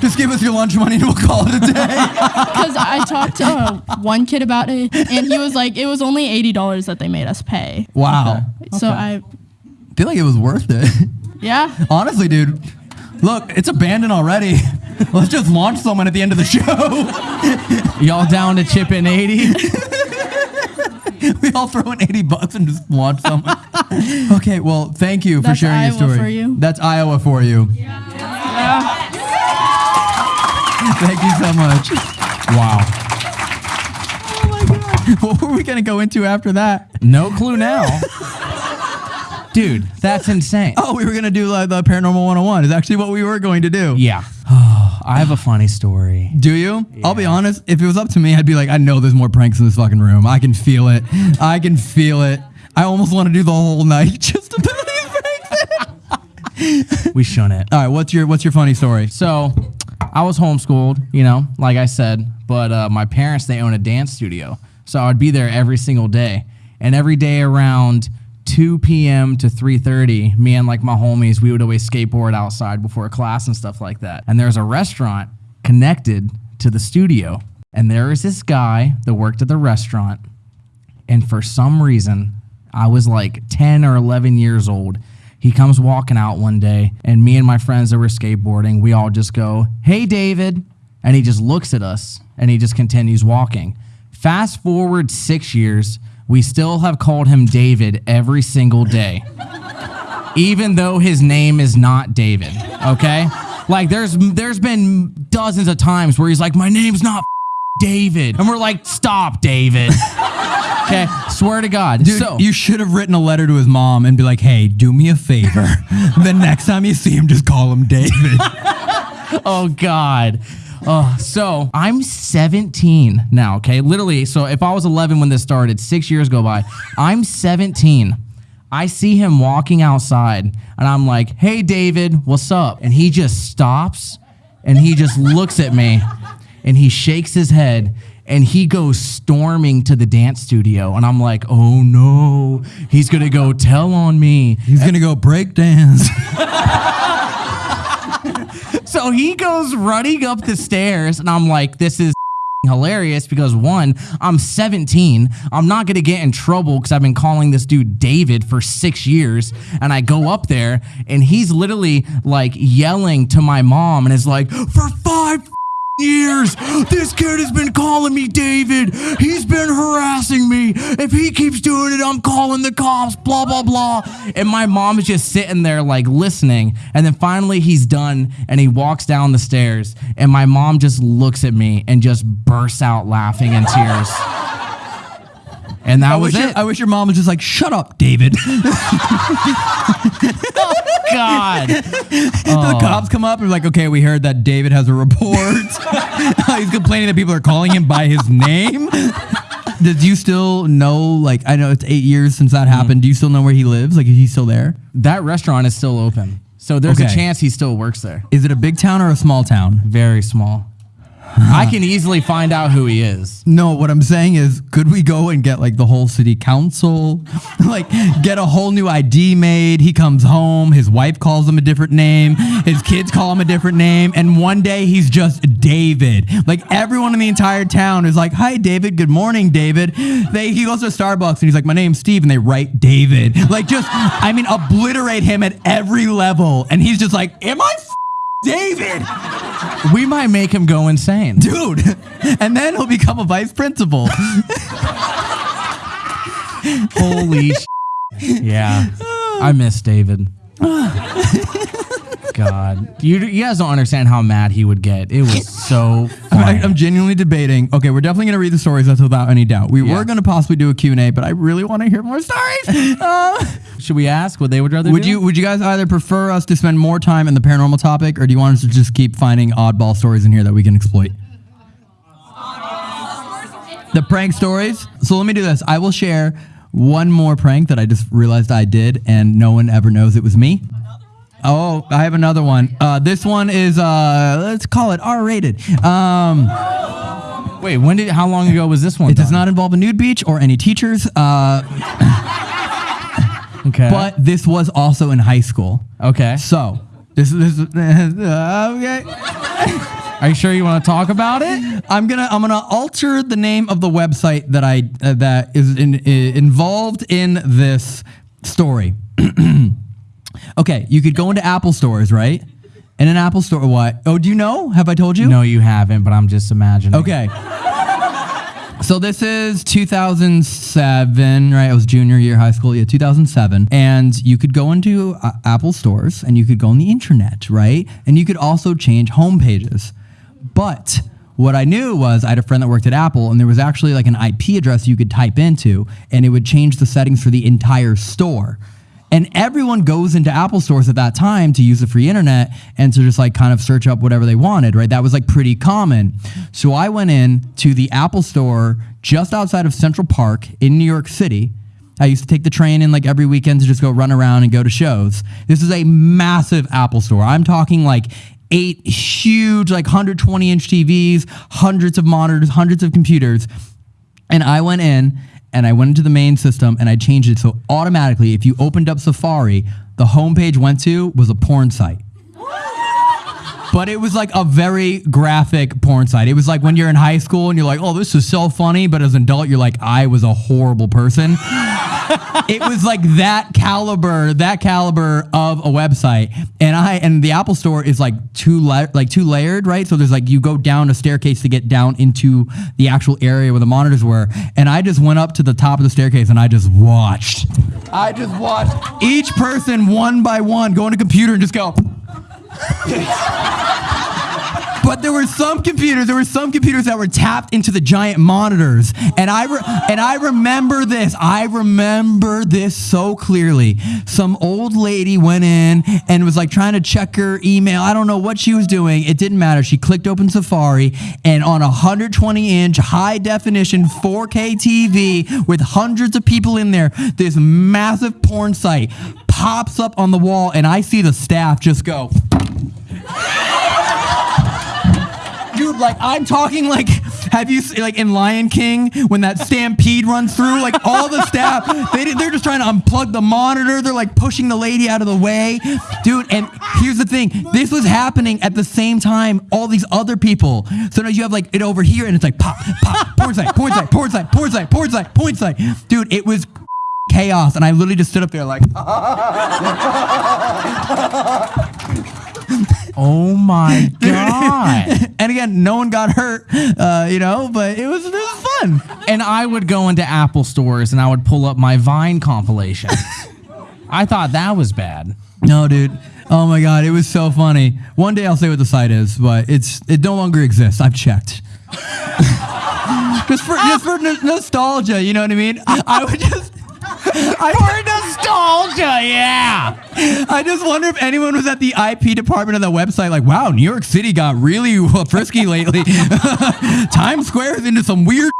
G: just give us your lunch money and we'll call it a day."
K: Because I talked to uh, one kid about it, and he was like, it was only eighty dollars that they made us pay.
G: Wow.
K: So I,
G: feel like it was worth it.
K: yeah,
G: Honestly, dude. Look, it's abandoned already. Let's just launch someone at the end of the show.
D: Y'all down to chip in 80?
G: we all throw in 80 bucks and just launch someone. okay, well, thank you for
K: That's
G: sharing
K: Iowa
G: your story.
K: for you.
G: That's Iowa for you. Yeah. Thank you so much.
D: Wow. Oh my God.
G: What were we gonna go into after that?
D: No clue now. Dude, that's insane.
G: Oh, we were gonna do uh, the paranormal 101. Is actually what we were going to do.
D: Yeah. I have a funny story.
G: Do you? I'll be honest. If it was up to me, I'd be like, I know there's more pranks in this fucking room. I can feel it. I can feel it. I almost want to do the whole night just to put these pranks.
D: We shun it.
G: All right, what's your what's your funny story?
D: So, I was homeschooled, you know, like I said, but uh, my parents they own a dance studio, so I'd be there every single day, and every day around 2 p.m. to 3:30, me and like my homies, we would always skateboard outside before class and stuff like that. And there's a restaurant connected to the studio, and there is this guy that worked at the restaurant, and for some reason, I was like 10 or 11 years old. He comes walking out one day, and me and my friends that were skateboarding, we all just go, Hey, David. And he just looks at us and he just continues walking. Fast forward six years, we still have called him David every single day, even though his name is not David. Okay? Like, there's, there's been dozens of times where he's like, My name's not David. And we're like, Stop, David. Okay, swear to God.
G: Dude,
D: so
G: you should have written a letter to his mom and be like, "Hey, do me a favor. the next time you see him, just call him David."
D: oh God. Oh, so I'm 17 now, okay? Literally, so if I was 11 when this started, six years go by. I'm 17. I see him walking outside, and I'm like, hey, David, what's up? And he just stops and he just looks at me and he shakes his head and he goes storming to the dance studio. And I'm like, oh no, he's gonna go tell on me.
G: He's gonna go break dance.
D: So he goes running up the stairs, and I'm like, this is hilarious because one, I'm 17. I'm not gonna get in trouble because I've been calling this dude David for six years. And I go up there, and he's literally like yelling to my mom, and is like, for five years. This kid has been calling me David. He's been harassing me. If he keeps doing it, I'm calling the cops, blah, blah, blah. And my mom is just sitting there, like, listening. And then finally, he's done and he walks down the stairs. And my mom just looks at me and just bursts out laughing in tears. And that
G: I
D: was
G: wish,
D: it.
G: your, I wish your mom was just like, "Shut up, David."
D: Oh, God.
G: the oh. cops come up and like, "Okay, we heard that David has a report. He's complaining that people are calling him by his name." Did you still know? Like, I know it's eight years since that mm. happened. Do you still know where he lives? Like, is he still there?
D: That restaurant is still open. So there's a
G: Okay.
D: chance he still works there.
G: Is it a big town or a small town?
D: Very small. I can easily find out who he is.
G: No, what I'm saying is, could we go and get like the whole city council, like get a whole new ID made? He comes home, his wife calls him a different name, his kids call him a different name, and one day he's just David. Like everyone in the entire town is like, "Hi, David. Good morning, David." They he goes to Starbucks and he's like, "My name's Steve," and they write David. Like just, I mean, obliterate him at every level, and he's just like, "Am I?" David,
D: We might make him go insane.
G: dude, and then he'll become a vice principal.
D: Holy sh- Yeah. I miss David. God. You, you guys don't understand how mad he would get. It was so funny.
G: I, I'm genuinely debating. Okay, we're definitely going to read the stories. That's without any doubt. We
D: Yeah.
G: were going to possibly do a Q&A, but I really want to hear more stories. Uh,
D: Should we ask what they would rather
G: would
D: do?
G: you Would you guys either prefer us to spend more time in the paranormal topic, or do you want us to just keep finding oddball stories in here that we can exploit? The prank stories. So let me do this. I will share one more prank that I just realized I did, and no one ever knows it was me. Oh, I have another one. Uh, this one is uh, let's call it R-rated. Um,
D: Wait, when did how long ago was this one?
G: It does
D: done?
G: not involve a nude beach or any teachers, uh,
D: Okay.
G: but this was also in high school.
D: okay.
G: So this is this, is- okay.
D: Are you sure you want to talk about it?
G: I'm gonna I'm gonna alter the name of the website that I uh, that is in, i- involved in this story. okay, you could go into Apple stores, right? In an Apple store, what? Oh, do you know? Have I told you?
D: No, you haven't, but I'm just imagining.
G: Okay. So this is 2007, right? I was junior year high school, yeah, 2007. And you could go into uh, Apple stores and you could go on the internet, right? And you could also change home pages. But what I knew was I had a friend that worked at Apple, and there was actually like an IP address you could type into, and it would change the settings for the entire store. And everyone goes into Apple stores at that time to use the free internet and to just like kind of search up whatever they wanted, right? That was like pretty common. So I went in to the Apple store just outside of Central Park in New York City. I used to take the train in like every weekend to just go run around and go to shows. This is a massive Apple store. I'm talking like eight huge, like 120 inch TVs, hundreds of monitors, hundreds of computers. And I went in and I went into the main system and I changed it so automatically, if you opened up Safari, the homepage went to was a porn site. But it was like a very graphic porn site. It was like when you're in high school and you're like, oh, this is so funny. But as an adult, you're like, I was a horrible person. it was like that caliber, that caliber of a website. And I and the Apple Store is like two la- like two layered, right? So there's like you go down a staircase to get down into the actual area where the monitors were. And I just went up to the top of the staircase and I just watched. I just watched each person one by one go on a computer and just go. But there were some computers, there were some computers that were tapped into the giant monitors. And I re- and I remember this. I remember this so clearly. Some old lady went in and was like trying to check her email. I don't know what she was doing. It didn't matter. She clicked open Safari and on a 120 inch high definition 4K TV with hundreds of people in there, this massive porn site pops up on the wall and I see the staff just go dude like i'm talking like have you like in lion king when that stampede runs through like all the staff they they're just trying to unplug the monitor they're like pushing the lady out of the way. Dude and here's the thing this was happening at the same time all these other people. So now you have like it over here and it's like pop pop porn site porn site porn site porn site porn site porn site. Dude it was chaos and i literally just stood up there like
D: Oh my god.
G: and again no one got hurt uh, you know but it was it was fun
D: and I would go into Apple stores and I would pull up my Vine compilation. I thought that was bad.
G: No, dude. Oh my god, it was so funny. One day I'll say what the site is, but it's it no longer exists. I've checked. just for just for no- nostalgia, you know what I mean? I would just
D: For nostalgia, yeah.
G: I just wonder if anyone was at the IP department of the website, like, wow, New York City got really frisky lately. Times Square is into some weird.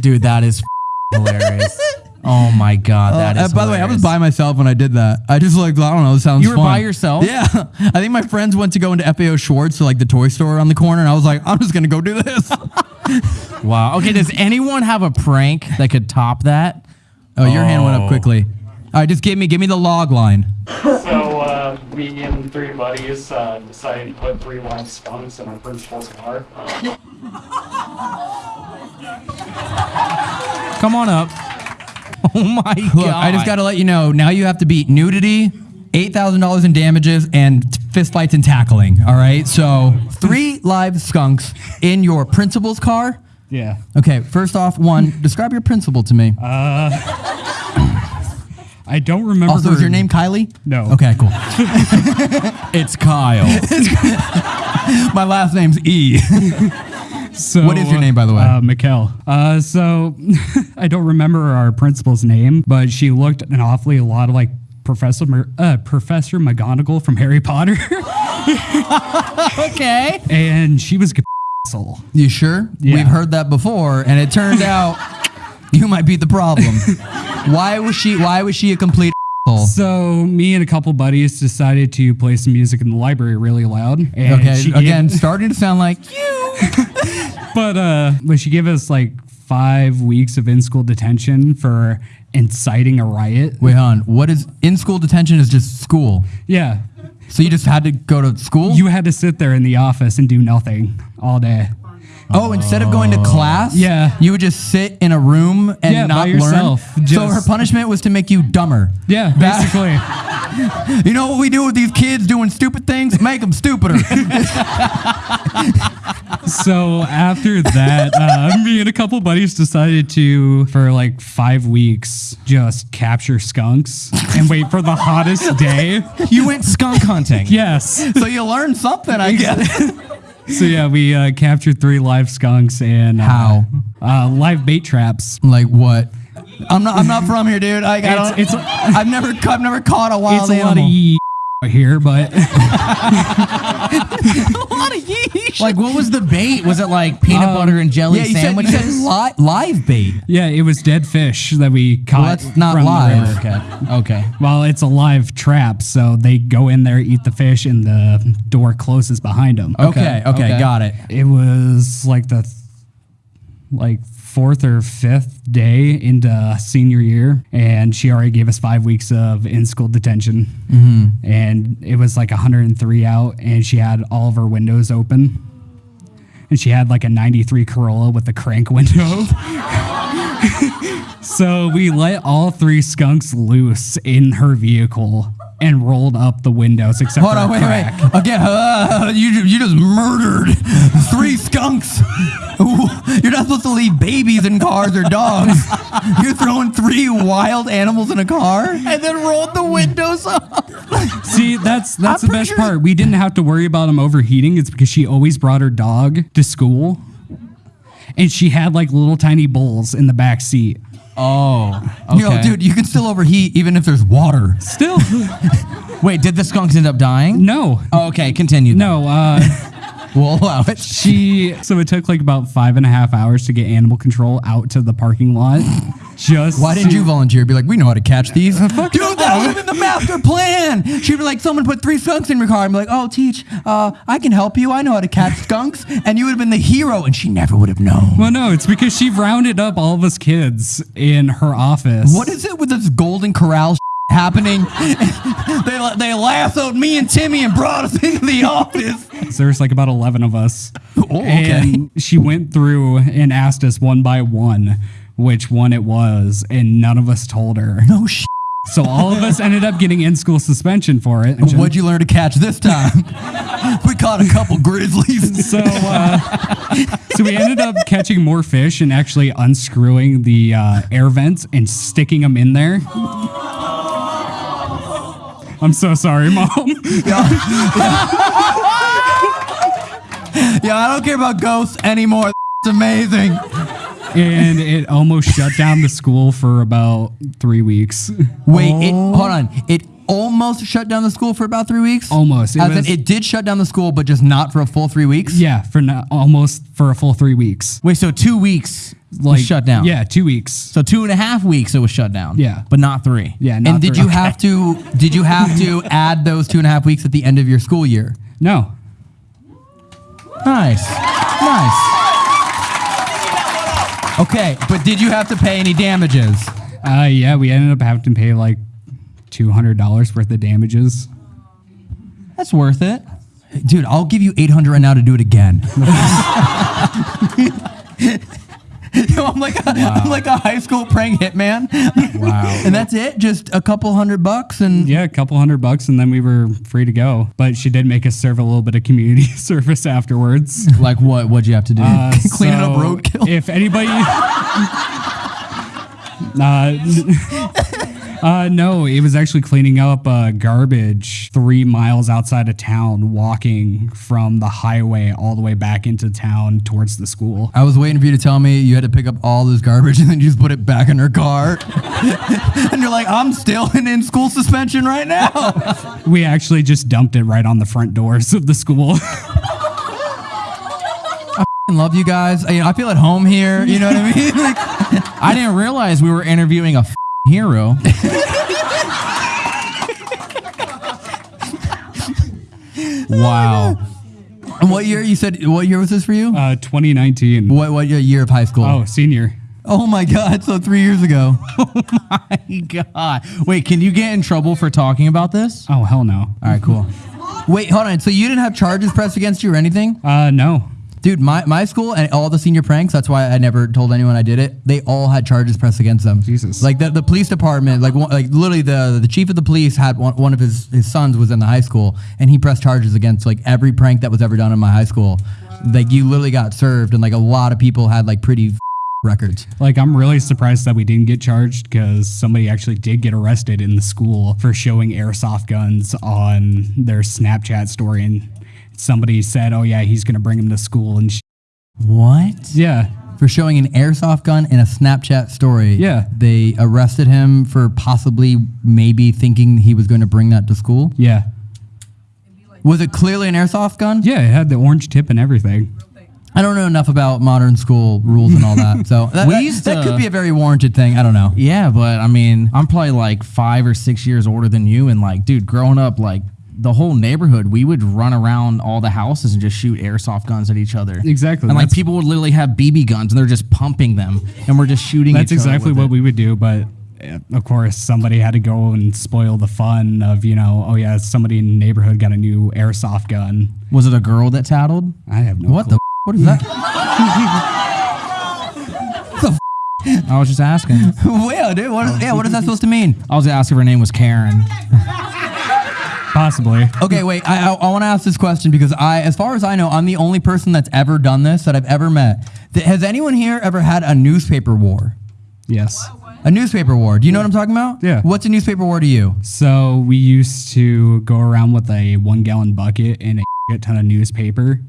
D: Dude, that is hilarious. Oh my god, that
G: Uh,
D: is.
G: by the way, I was by myself when I did that. I just like I don't know. It sounds.
D: You were
G: fun.
D: by yourself?
G: Yeah, I think my friends went to go into FAO Schwarz, so like the toy store on the corner, and I was like, I'm just gonna go do this.
D: Wow. Okay, does anyone have a prank that could top that?
G: Oh, your hand went
D: Oh.
G: up quickly. All right, just give me give me the log line.
C: So, uh, me and three buddies uh, decided to put three live skunks in our principal's car.
D: Come on up. Oh my god.
G: I just got to let you know. Now you have to beat nudity, eight thousand dollars in damages, and fist fights and tackling. All right, so three live skunks in your principal's car.
C: Yeah.
G: Okay, first off, one, describe your principal to me.
C: Uh, I don't remember.
G: also,
C: her-
G: is your name Kylie?
C: No.
G: Okay, cool.
D: it's Kyle.
G: My last name's E.
C: So,
G: What is your name, by the way?
C: Uh, Mikkel. Uh, so, I don't remember our principal's name, but she looked an awfully a lot like Professor Mer- uh, Professor McGonagall from Harry Potter,
D: okay.
C: and she was a asshole.
G: You sure?
C: Yeah.
G: We've heard that before, and it turned out you might be the problem. why was she? Why was she a complete? asshole?
C: So me and a couple buddies decided to play some music in the library really loud. And
G: Okay, again, starting to sound like you.
C: but uh, but she gave us like five weeks of in-school detention for inciting a riot.
G: Wait, hon. What is in school detention? Is just school.
C: Yeah,
G: So you just had to go to school?
C: you had to sit there in the office and do nothing all day.
G: Oh, instead of going to class,
C: Yeah.
G: you would just sit in a room and
C: Yeah, by
G: not
C: yourself.
G: learn. so her punishment was to make you dumber.
C: Yeah,
G: That-
C: basically.
G: You know what we do with these kids doing stupid things? Make them stupider.
C: so after that, uh, me and a couple buddies decided to, for like five weeks, just capture skunks and wait for the hottest day.
D: You went skunk hunting.
C: Yes.
G: So you learned something, I guess.
C: So yeah, we uh, captured three live skunks and uh,
G: How?
C: Uh, live bait traps.
G: like what? I'm not. I'm not from here, dude. I, I
C: It's-
G: don't.
C: it's-
G: I've never. I've never caught a wild
C: it's a
G: animal.
C: lot of yee here, but
D: Like, what was the bait? Was it like peanut um, butter and jelly
G: yeah, you said, you
D: sandwiches?
G: said li- live bait.
C: yeah, it was dead fish that we caught.
G: Well, that's not
C: from the
G: live.
C: river.
D: okay. Okay.
C: Well, it's a live trap, so they go in there, eat the fish, and the door closes behind them.
G: Okay. Okay.
D: okay.
G: Got it.
C: It was like the th- like fourth or fifth day into senior year, and she already gave us five weeks of in school detention. Mm-hmm. And it was like 103 out, and she had all of her windows open. And she had like a 93 Corolla with a crank window. so we let all three skunks loose in her vehicle and rolled up the windows except
G: Hold
C: for
G: on.
C: a
G: Wait.
C: crack.
G: Wait. Again. Uh, you you just murdered three skunks. You're not supposed to leave babies in cars or dogs. You're throwing three wild animals in a car and then rolled the windows up.
C: See, that's that's
G: I'm
C: the best
G: sure-
C: part. We didn't have to worry about him overheating. It's because she always brought her dog to school, and she had like little tiny bowls in the back seat.
D: Oh. Okay.
G: Yo, dude, you can still overheat even if there's water.
C: Still,
D: Wait, did the skunks end up dying?
C: no,
D: Oh, okay, continue. then.
C: no. Uh,
G: We'll allow it.
C: she so it took like about five and a half hours to get animal control out to the parking lot. Just
G: Why didn't you volunteer? Be like, we know how to catch these. Dude, that would have been the master plan. She'd be like, someone put three skunks in your car. I'm like, oh, teach, uh, I can help you. I know how to catch skunks. And you would have been the hero, and she never would have known.
C: Well, no, it's because she rounded up all of us kids in her office.
G: What is it with this Golden Corral happening? they, they lassoed me and Timmy and brought us into the office.
C: So There's like about 11 of us.
G: Oh, okay.
C: And she went through and asked us one by one which one it was, and none of us told her.
G: No shit.
C: So all of us ended up getting in school suspension for it.
G: What'd you learn to catch this time? we caught a couple grizzlies.
C: So, uh, so we ended up catching more fish and actually unscrewing the uh, air vents and sticking them in there. I'm so sorry, mom.
G: Yeah, I don't care about ghosts anymore. It's amazing.
C: and it almost shut down the school for about three weeks.
G: Wait, it, oh. hold on. It almost shut down the school for about three weeks.
C: Almost. It
G: As in, it did shut down the school, but just not for a full three weeks.
C: Yeah, for not, almost for a full three weeks.
D: Wait, so two weeks
C: Like
D: was shut down.
C: Yeah, two weeks.
D: So two and a half weeks it was shut down.
C: Yeah.
D: But not three.
C: Yeah, not
G: And did
C: three.
G: you have to? Did you have to add those two and a half weeks at the end of your school year?
C: No.
D: Nice. Nice.
G: Okay, but did you have to pay any damages?
C: Uh, yeah, we ended up having to pay like two hundred dollars worth of damages.
D: That's worth it.
G: Dude, I'll give you 800 right now to do it again. Yo, I'm like a, I'm like a high school prank hitman.
D: Wow.
G: and that's it? Just a couple hundred bucks and
C: Yeah, a couple hundred bucks, and then we were free to go. But she did make us serve a little bit of community service afterwards.
D: Like what? What'd you have to do?
C: Uh,
G: Cleaning up roadkill.
C: If anybody. Uh, uh, no, it was actually cleaning up uh, garbage three miles outside of town, walking from the highway all the way back into town towards the school.
G: I was waiting for you to tell me you had to pick up all this garbage and then you just put it back in her car. and you're like, I'm still in, in school suspension right now.
C: We actually just dumped it right on the front doors of the school.
G: I love you guys. I, you know, I feel at home here. You know what I mean? Like,
D: I didn't realize we were interviewing a hero. wow.
G: and what year you said? What year was this for you?
C: Uh, 2019.
G: What what year of high school?
C: Oh, senior.
G: Oh my God! So three years ago.
D: Oh my God. Wait, can you get in trouble for talking about this?
C: Oh, hell no.
D: All right, cool.
G: Wait, hold on. So you didn't have charges pressed against you or anything?
C: Uh, no.
G: Dude, my, my school and all the senior pranks, that's why I never told anyone I did it. They all had charges pressed against them.
C: Jesus.
G: Like the, the police department, like one, like literally the the chief of the police had one, one of his, his sons was in the high school and he pressed charges against like every prank that was ever done in my high school. Like you literally got served and like a lot of people had like pretty records.
C: Like, I'm really surprised that we didn't get charged because somebody actually did get arrested in the school for showing airsoft guns on their Snapchat story. And somebody said, oh, yeah, he's going to bring him to school. And sh-
G: What?
C: yeah,
G: For showing an airsoft gun in a Snapchat story.
C: Yeah.
G: They arrested him for possibly maybe thinking he was going to bring that to school.
C: yeah.
G: Was it clearly an airsoft gun?
C: Yeah, it had the orange tip and everything.
G: I don't know enough about modern school rules and all that. So that,
D: We used
G: that
D: to-
G: could be a very warranted thing. I don't know.
D: Yeah, but I mean, I'm probably like five or six years older than you, and like, dude, growing up, like the whole neighborhood, we would run around all the houses and just shoot airsoft guns at each other.
C: Exactly,
D: And like people would literally have BB guns and they're just pumping them, and we're just shooting.
C: That's
D: each other
C: exactly
D: with
C: what
D: it.
C: we would do, but uh, of course, somebody had to go and spoil the fun of, you know, oh yeah, somebody in the neighborhood got a new airsoft gun.
D: Was it a girl that tattled?
C: I have no
G: What
C: clue.
G: the? What is that?
D: I was just asking.
G: well, dude. What, yeah, what is that supposed to mean?
D: I was asking if her name was Karen.
C: Possibly.
G: Okay, wait. I I, I want to ask this question because I, as far as I know, I'm the only person that's ever done this that I've ever met. Th- has anyone here ever had a newspaper war?
C: Yes.
G: A newspaper war. Do you know what I'm talking about?
C: Yeah.
G: What's a newspaper war to you?
C: So we used to go around with a one gallon bucket and a ton of newspaper,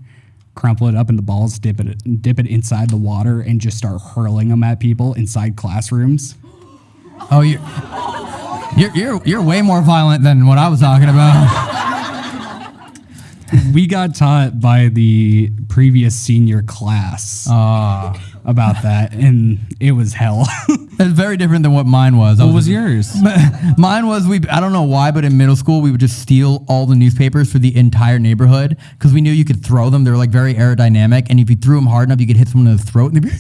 C: crumple it up into balls, dip it dip it inside the water, and just start hurling them at people inside classrooms.
G: Oh, you. You're, you're, you're way more violent than what I was talking about.
C: We got taught by the previous senior class
G: Ah.
C: about that, and it was hell.
G: It's very different than what mine was. I
D: What was
G: just-
D: yours?
G: Mine was we. I don't know why, but in middle school we would just steal all the newspapers for the entire neighborhood because we knew you could throw them. They were like very aerodynamic, and if you threw them hard enough, you could hit someone in the throat. And, they'd be,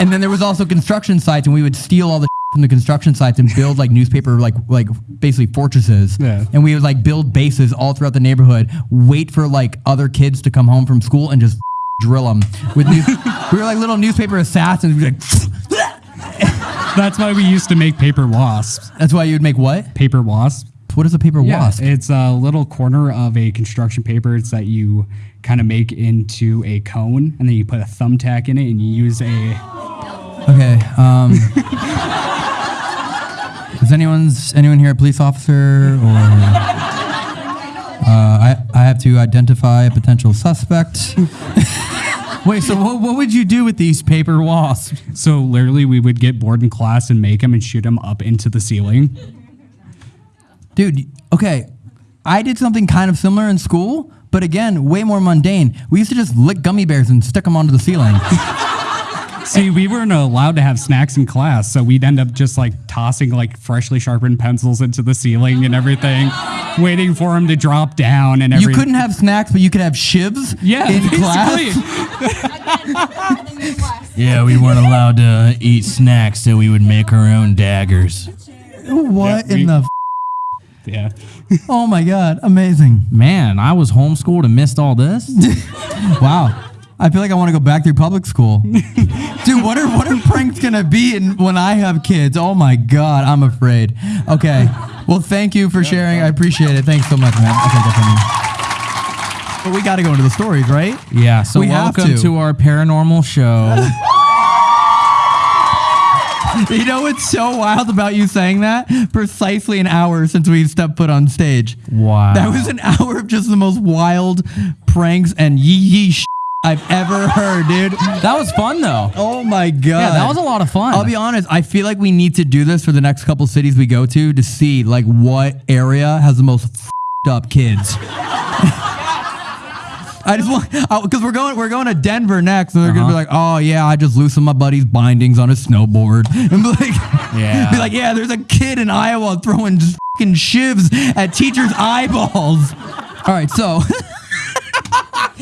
G: and then there was also construction sites, and we would steal all the from the construction sites and build like newspaper like like basically fortresses.
C: Yeah.
G: And we would like build bases all throughout the neighborhood. Wait for like other kids to come home from school and just drill them with. News- we were like little newspaper assassins. We'd be like.
C: That's why we used to make paper wasps.
G: That's why you would make what?
C: Paper wasp.
G: What is a paper wasp?
C: It's a little corner of a construction paper. It's that you kind of make into a cone, and then you put a thumbtack in it, and you use a.
G: Okay. Um, is anyone's anyone here a police officer or? Uh, I I have to identify a potential suspect.
D: Wait, so what, what would you do with these paper wasps?
C: So literally, we would get bored in class and make them and shoot them up into the ceiling.
G: Dude, okay. I did something kind of similar in school, but again, way more mundane. We used to just lick gummy bears and stick them onto the ceiling.
C: See, we weren't allowed to have snacks in class, so we'd end up just like tossing like freshly sharpened pencils into the ceiling and everything, waiting for them to drop down and everything.
G: you couldn't have snacks, but you could have shivs
C: yeah,
G: in
C: basically.
G: class.
D: Yeah, we weren't allowed to eat snacks, so we would make our own daggers.
G: What
C: Yeah,
G: in
C: we-
G: the? F-
C: Yeah.
G: oh my god, amazing!
D: Man, I was homeschooled and missed all this.
G: Wow. I feel like I want to go back through public school. Dude, what are what are pranks gonna be in, when I have kids? Oh my god, I'm afraid. Okay. Well, thank you for sharing. I appreciate it. Thanks so much, man. Okay, go for me. But we got to go into the stories, right?
D: Yeah, so
G: We
D: welcome
G: to.
D: to. our paranormal show.
G: You know what's so wild about you saying that? Precisely an hour since we stepped foot on stage.
D: Wow.
G: That was an hour of just the most wild pranks and yee yee sh- I've ever heard, dude.
D: that was fun though.
G: Oh my god.
D: Yeah, that was a lot of fun.
G: I'll be honest. I feel like we need to do this for the next couple cities we go to to see like what area has the most fed up kids. I just want because we're going we're going to Denver next, and they're gonna be uh-huh. like, oh yeah, I just loosened my buddy's bindings on his snowboard, and be like,
D: Yeah.
G: be like, yeah, there's a kid in Iowa throwing fucking shivs at teachers' eyeballs. All right, so.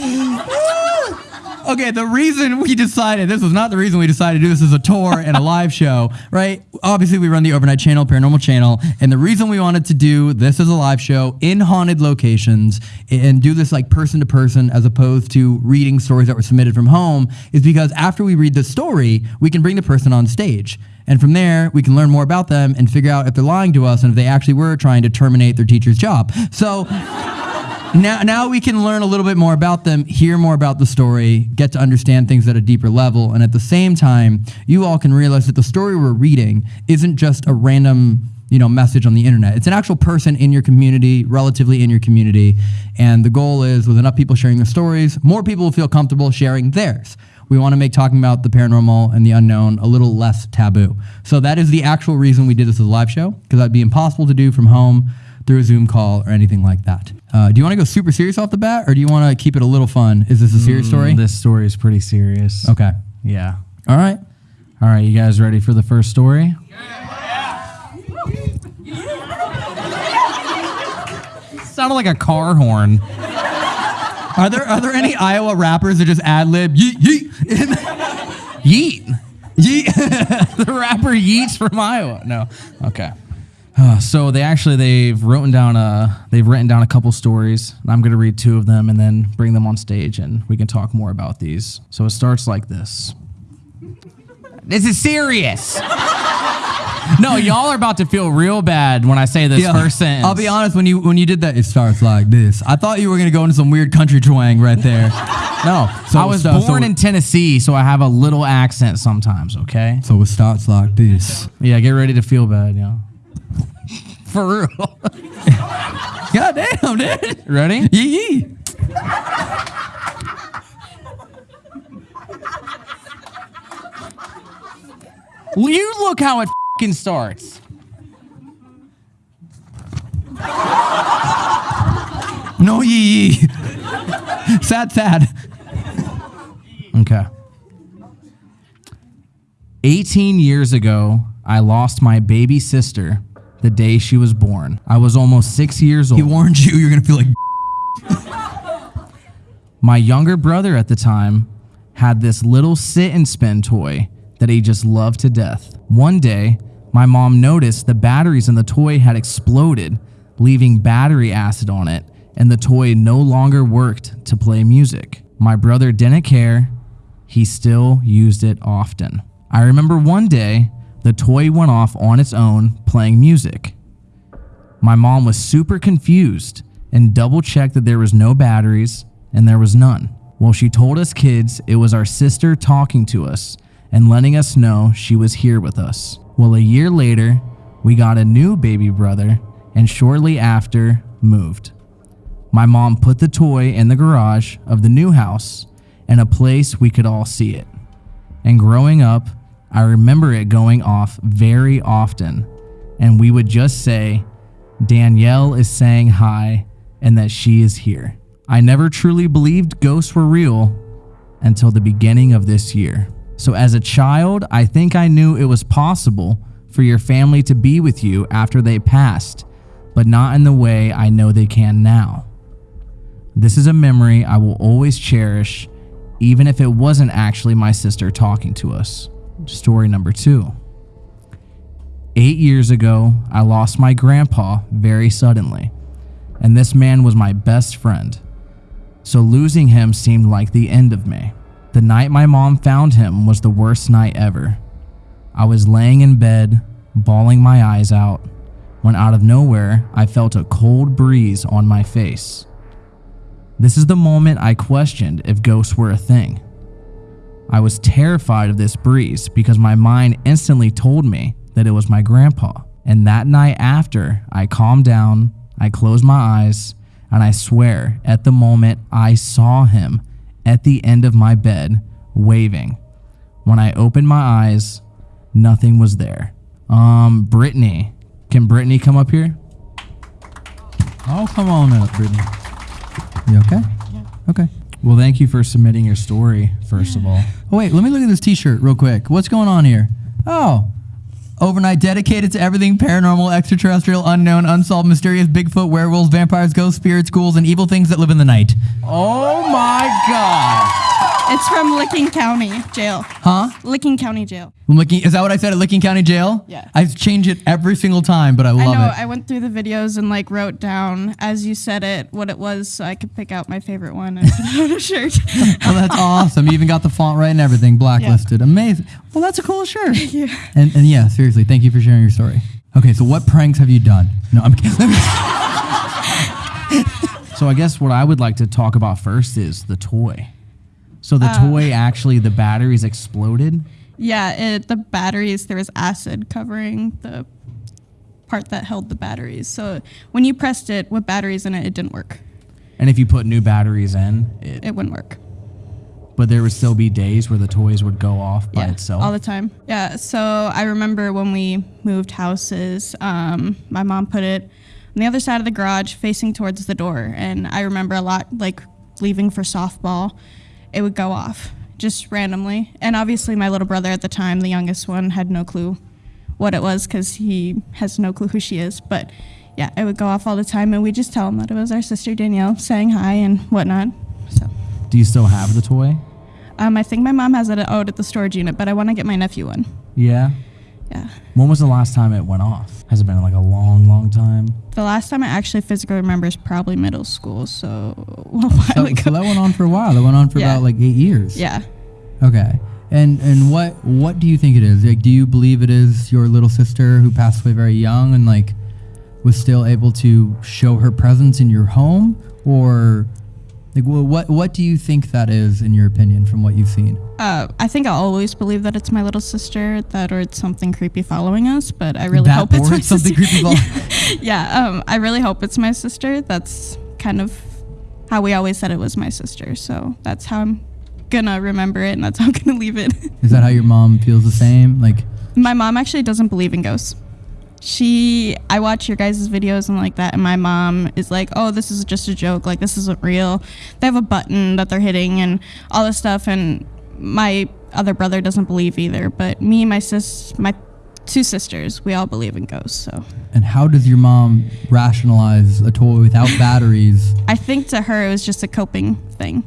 G: okay, the reason we decided this was not the reason we decided to do this as a tour and a live show, right? Obviously, we run the overnight channel, paranormal channel, and the reason we wanted to do this as a live show in haunted locations and do this like person to person as opposed to reading stories that were submitted from home is because after we read the story, we can bring the person on stage. And from there, we can learn more about them and figure out if they're lying to us and if they actually were trying to terminate their teacher's job. So now, now we can learn a little bit more about them, hear more about the story, get to understand things at a deeper level, and at the same time, you all can realize that the story we're reading isn't just a random you know message on the internet. It's an actual person in your community, relatively in your community, and the goal is with enough people sharing their stories, more people will feel comfortable sharing theirs. We want to make talking about the paranormal and the unknown a little less taboo. So that is the actual reason we did this as a live show, because that'd be impossible to do from home through a Zoom call or anything like that. Uh, do you want to go super serious off the bat, or do you want to keep it a little fun? Is this a serious story?
D: Mm, This story is pretty serious.
G: Okay.
D: Yeah.
G: All right.
D: All right, you guys ready for the first story? Yeah. yeah. Sounded like a car horn.
G: Are there are there any Iowa rappers that just ad lib yeet yeet?
D: Yeet.
G: yeet.
D: the rapper Yeats from Iowa. No. Okay. Uh, so they actually they've written down a they've written down a couple stories. And I'm gonna read two of them and then bring them on stage and we can talk more about these. So it starts like this. This is serious. no, y'all are about to feel real bad when I say this
G: Yeah.
D: first sentence.
G: I'll be honest. When you when you did that, it starts like this. I thought you were gonna go into some weird country twang right there.
D: No,
G: So
D: I was
G: so- so-
D: born in Tennessee, so I have a little accent sometimes. Okay.
G: So it starts like this.
D: Yeah, get ready to feel bad. Yeah. For real.
G: God damn, dude.
D: Ready?
G: Yee yee.
D: You look how it fing starts.
G: No yee yee. sad sad.
D: Okay. 18 years ago, I lost my baby sister the day she was born. I was almost six years old.
G: He warned you. You're gonna feel like.
D: My younger brother at the time had this little sit and spin toy that he just loved to death. One day, my mom noticed the batteries in the toy had exploded, leaving battery acid on it, and the toy no longer worked to play music. My brother didn't care, he still used it often. I remember one day, the toy went off on its own playing music. My mom was super confused and double checked that there was no batteries, and there was none. Well, she told us kids it was our sister talking to us and letting us know she was here with us. Well, a year later, we got a new baby brother, and shortly after, moved. My mom put the toy in the garage of the new house in a place we could all see it. And growing up, I remember it going off very often, and we would just say, Danielle is saying hi and that she is here. I never truly believed ghosts were real until the beginning of this year. So, as a child, I think I knew it was possible for your family to be with you after they passed, but not in the way I know they can now. This is a memory I will always cherish, even if it wasn't actually my sister talking to us. Story number two. Eight years ago, I lost my grandpa very suddenly, and this man was my best friend. So losing him seemed like the end of me. The night my mom found him was the worst night ever. I was laying in bed, bawling my eyes out, when out of nowhere I felt a cold breeze on my face. This is the moment I questioned if ghosts were a thing. I was terrified of this breeze because my mind instantly told me that it was my grandpa. And that night after, I calmed down, I closed my eyes, and I swear at the moment I saw him at the end of my bed waving. When I opened my eyes, nothing was there. Um, Brittany. Can Brittany come up here?
G: Oh, come on up, Brittany. You okay? Yeah. Okay.
D: Well, thank you for submitting your story, first of all.
G: Oh, wait, let me look at this T-shirt real quick. What's going on here? Oh, overnight dedicated to everything paranormal, extraterrestrial, unknown, unsolved, mysterious, Bigfoot, werewolves, vampires, ghosts, spirits, ghouls, and evil things that live in the night.
D: Oh my God.
L: It's from Licking County Jail.
G: Huh?
L: Licking County Jail.
G: Licking, is that what I said at Licking County Jail?
L: Yeah.
G: I change it every single time, but I love
L: I know.
G: it.
L: I went through the videos and like wrote down as you said it what it was, so I could pick out my favorite one and put it on a shirt.
G: oh, that's awesome. You even got the font right and everything, blacklisted. Amazing. Well, that's a cool shirt.
L: you.
G: And, and yeah, seriously, thank you for sharing your story. Okay, so what pranks have you done? No, I'm kidding.
D: So I guess what I would like to talk about first is the toy. So the
L: Uh,
D: toy actually the batteries exploded.
L: yeah, it, the batteries there was acid covering the part that held the batteries. So when you pressed it with batteries in it, it didn't work.
D: And if you put new batteries in, it,
L: It wouldn't work.
D: but there would still be days where the toys would go off by
L: yeah,
D: itself.
L: all the time. Yeah. So I remember when we moved houses, um, my mom put it on the other side of the garage, facing towards the door, and I remember a lot like leaving for softball, it would go off just randomly, and obviously my little brother at the time, the youngest one, had no clue what it was because he has no clue who she is, but. Yeah, it would go off all the time, and we just tell him that it was our sister Danielle saying hi and whatnot. So,
D: Do you still have the toy?
L: um, I think my mom has it out at the storage unit, but I want to get my nephew one.
D: Yeah.
L: Yeah.
D: When was the last time it went off? Has it been like a long, long time?
L: The last time I actually physically remember is probably middle school, so a while
G: so,
L: ago.
G: so that went on for a while. That went on for
L: Yeah.
G: about like eight years.
L: yeah.
G: Okay. And and what what do you think it is? Like, do you believe it is your little sister who passed away very young and like was still able to show her presence in your home, or like wh- what what do you think that is in your opinion from what you've seen?
L: Uh, I think I always believe that it's my little sister, that or it's something creepy following us, but I really
G: That
L: hope it's my
G: something
L: sister.
G: creepy follow-
L: yeah, um, I really hope it's my sister. That's kind of how we always said it was my sister, so that's how I'm gonna remember it, and that's how I'm gonna leave it.
G: Is that how your mom feels the same? Like,
L: My mom actually doesn't believe in ghosts. She, I watch your guys' videos and like that, and my mom is like, "Oh, this is just a joke. Like this isn't real." They have a button that they're hitting and all this stuff, and my other brother doesn't believe either. But me, my sis, my two sisters, we all believe in ghosts. So
G: and how does your mom rationalize a toy without batteries?
L: I think to her it was just a coping thing.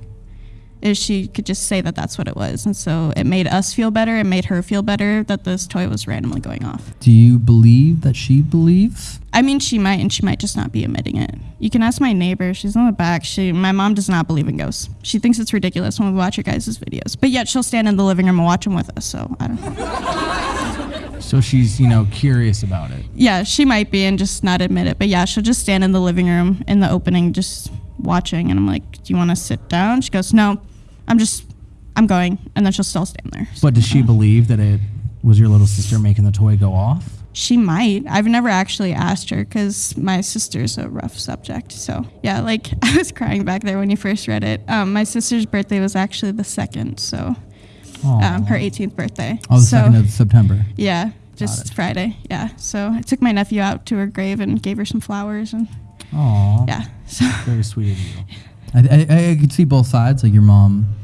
L: Is she could just say that that's what it was, and so it made us feel better. It made her feel better that this toy was randomly going off.
G: Do you believe that she believes?
L: I mean, she might, and she might just not be admitting it. You can ask my neighbor. She's in the back. She, my mom does not believe in ghosts. She thinks it's ridiculous when we watch your guys' videos. But yet she'll stand in the living room and watch them with us. So I don't know.
D: So she's, you know, curious about it.
L: Yeah, she might be and just not admit it. But yeah, she'll just stand in the living room in the opening, just watching. And I'm like, "Do you want to sit down?" She goes, "No, I'm just, I'm going." And then she'll still stand there.
D: But does she believe that it was your little sister making the toy go off?
L: She might. I've never actually asked her because my sister's a rough subject. So yeah, like I was crying back there when you first read it. Um, my sister's birthday was actually the second, so um, her 18th birthday.
G: Oh, the
L: so,
G: second of September.
L: Yeah, just Friday. Yeah. So I took my nephew out to her grave and gave her some flowers and
D: Aw.
L: yeah. So
D: Very sweet of you.
G: I, I, I could see both sides, like your mom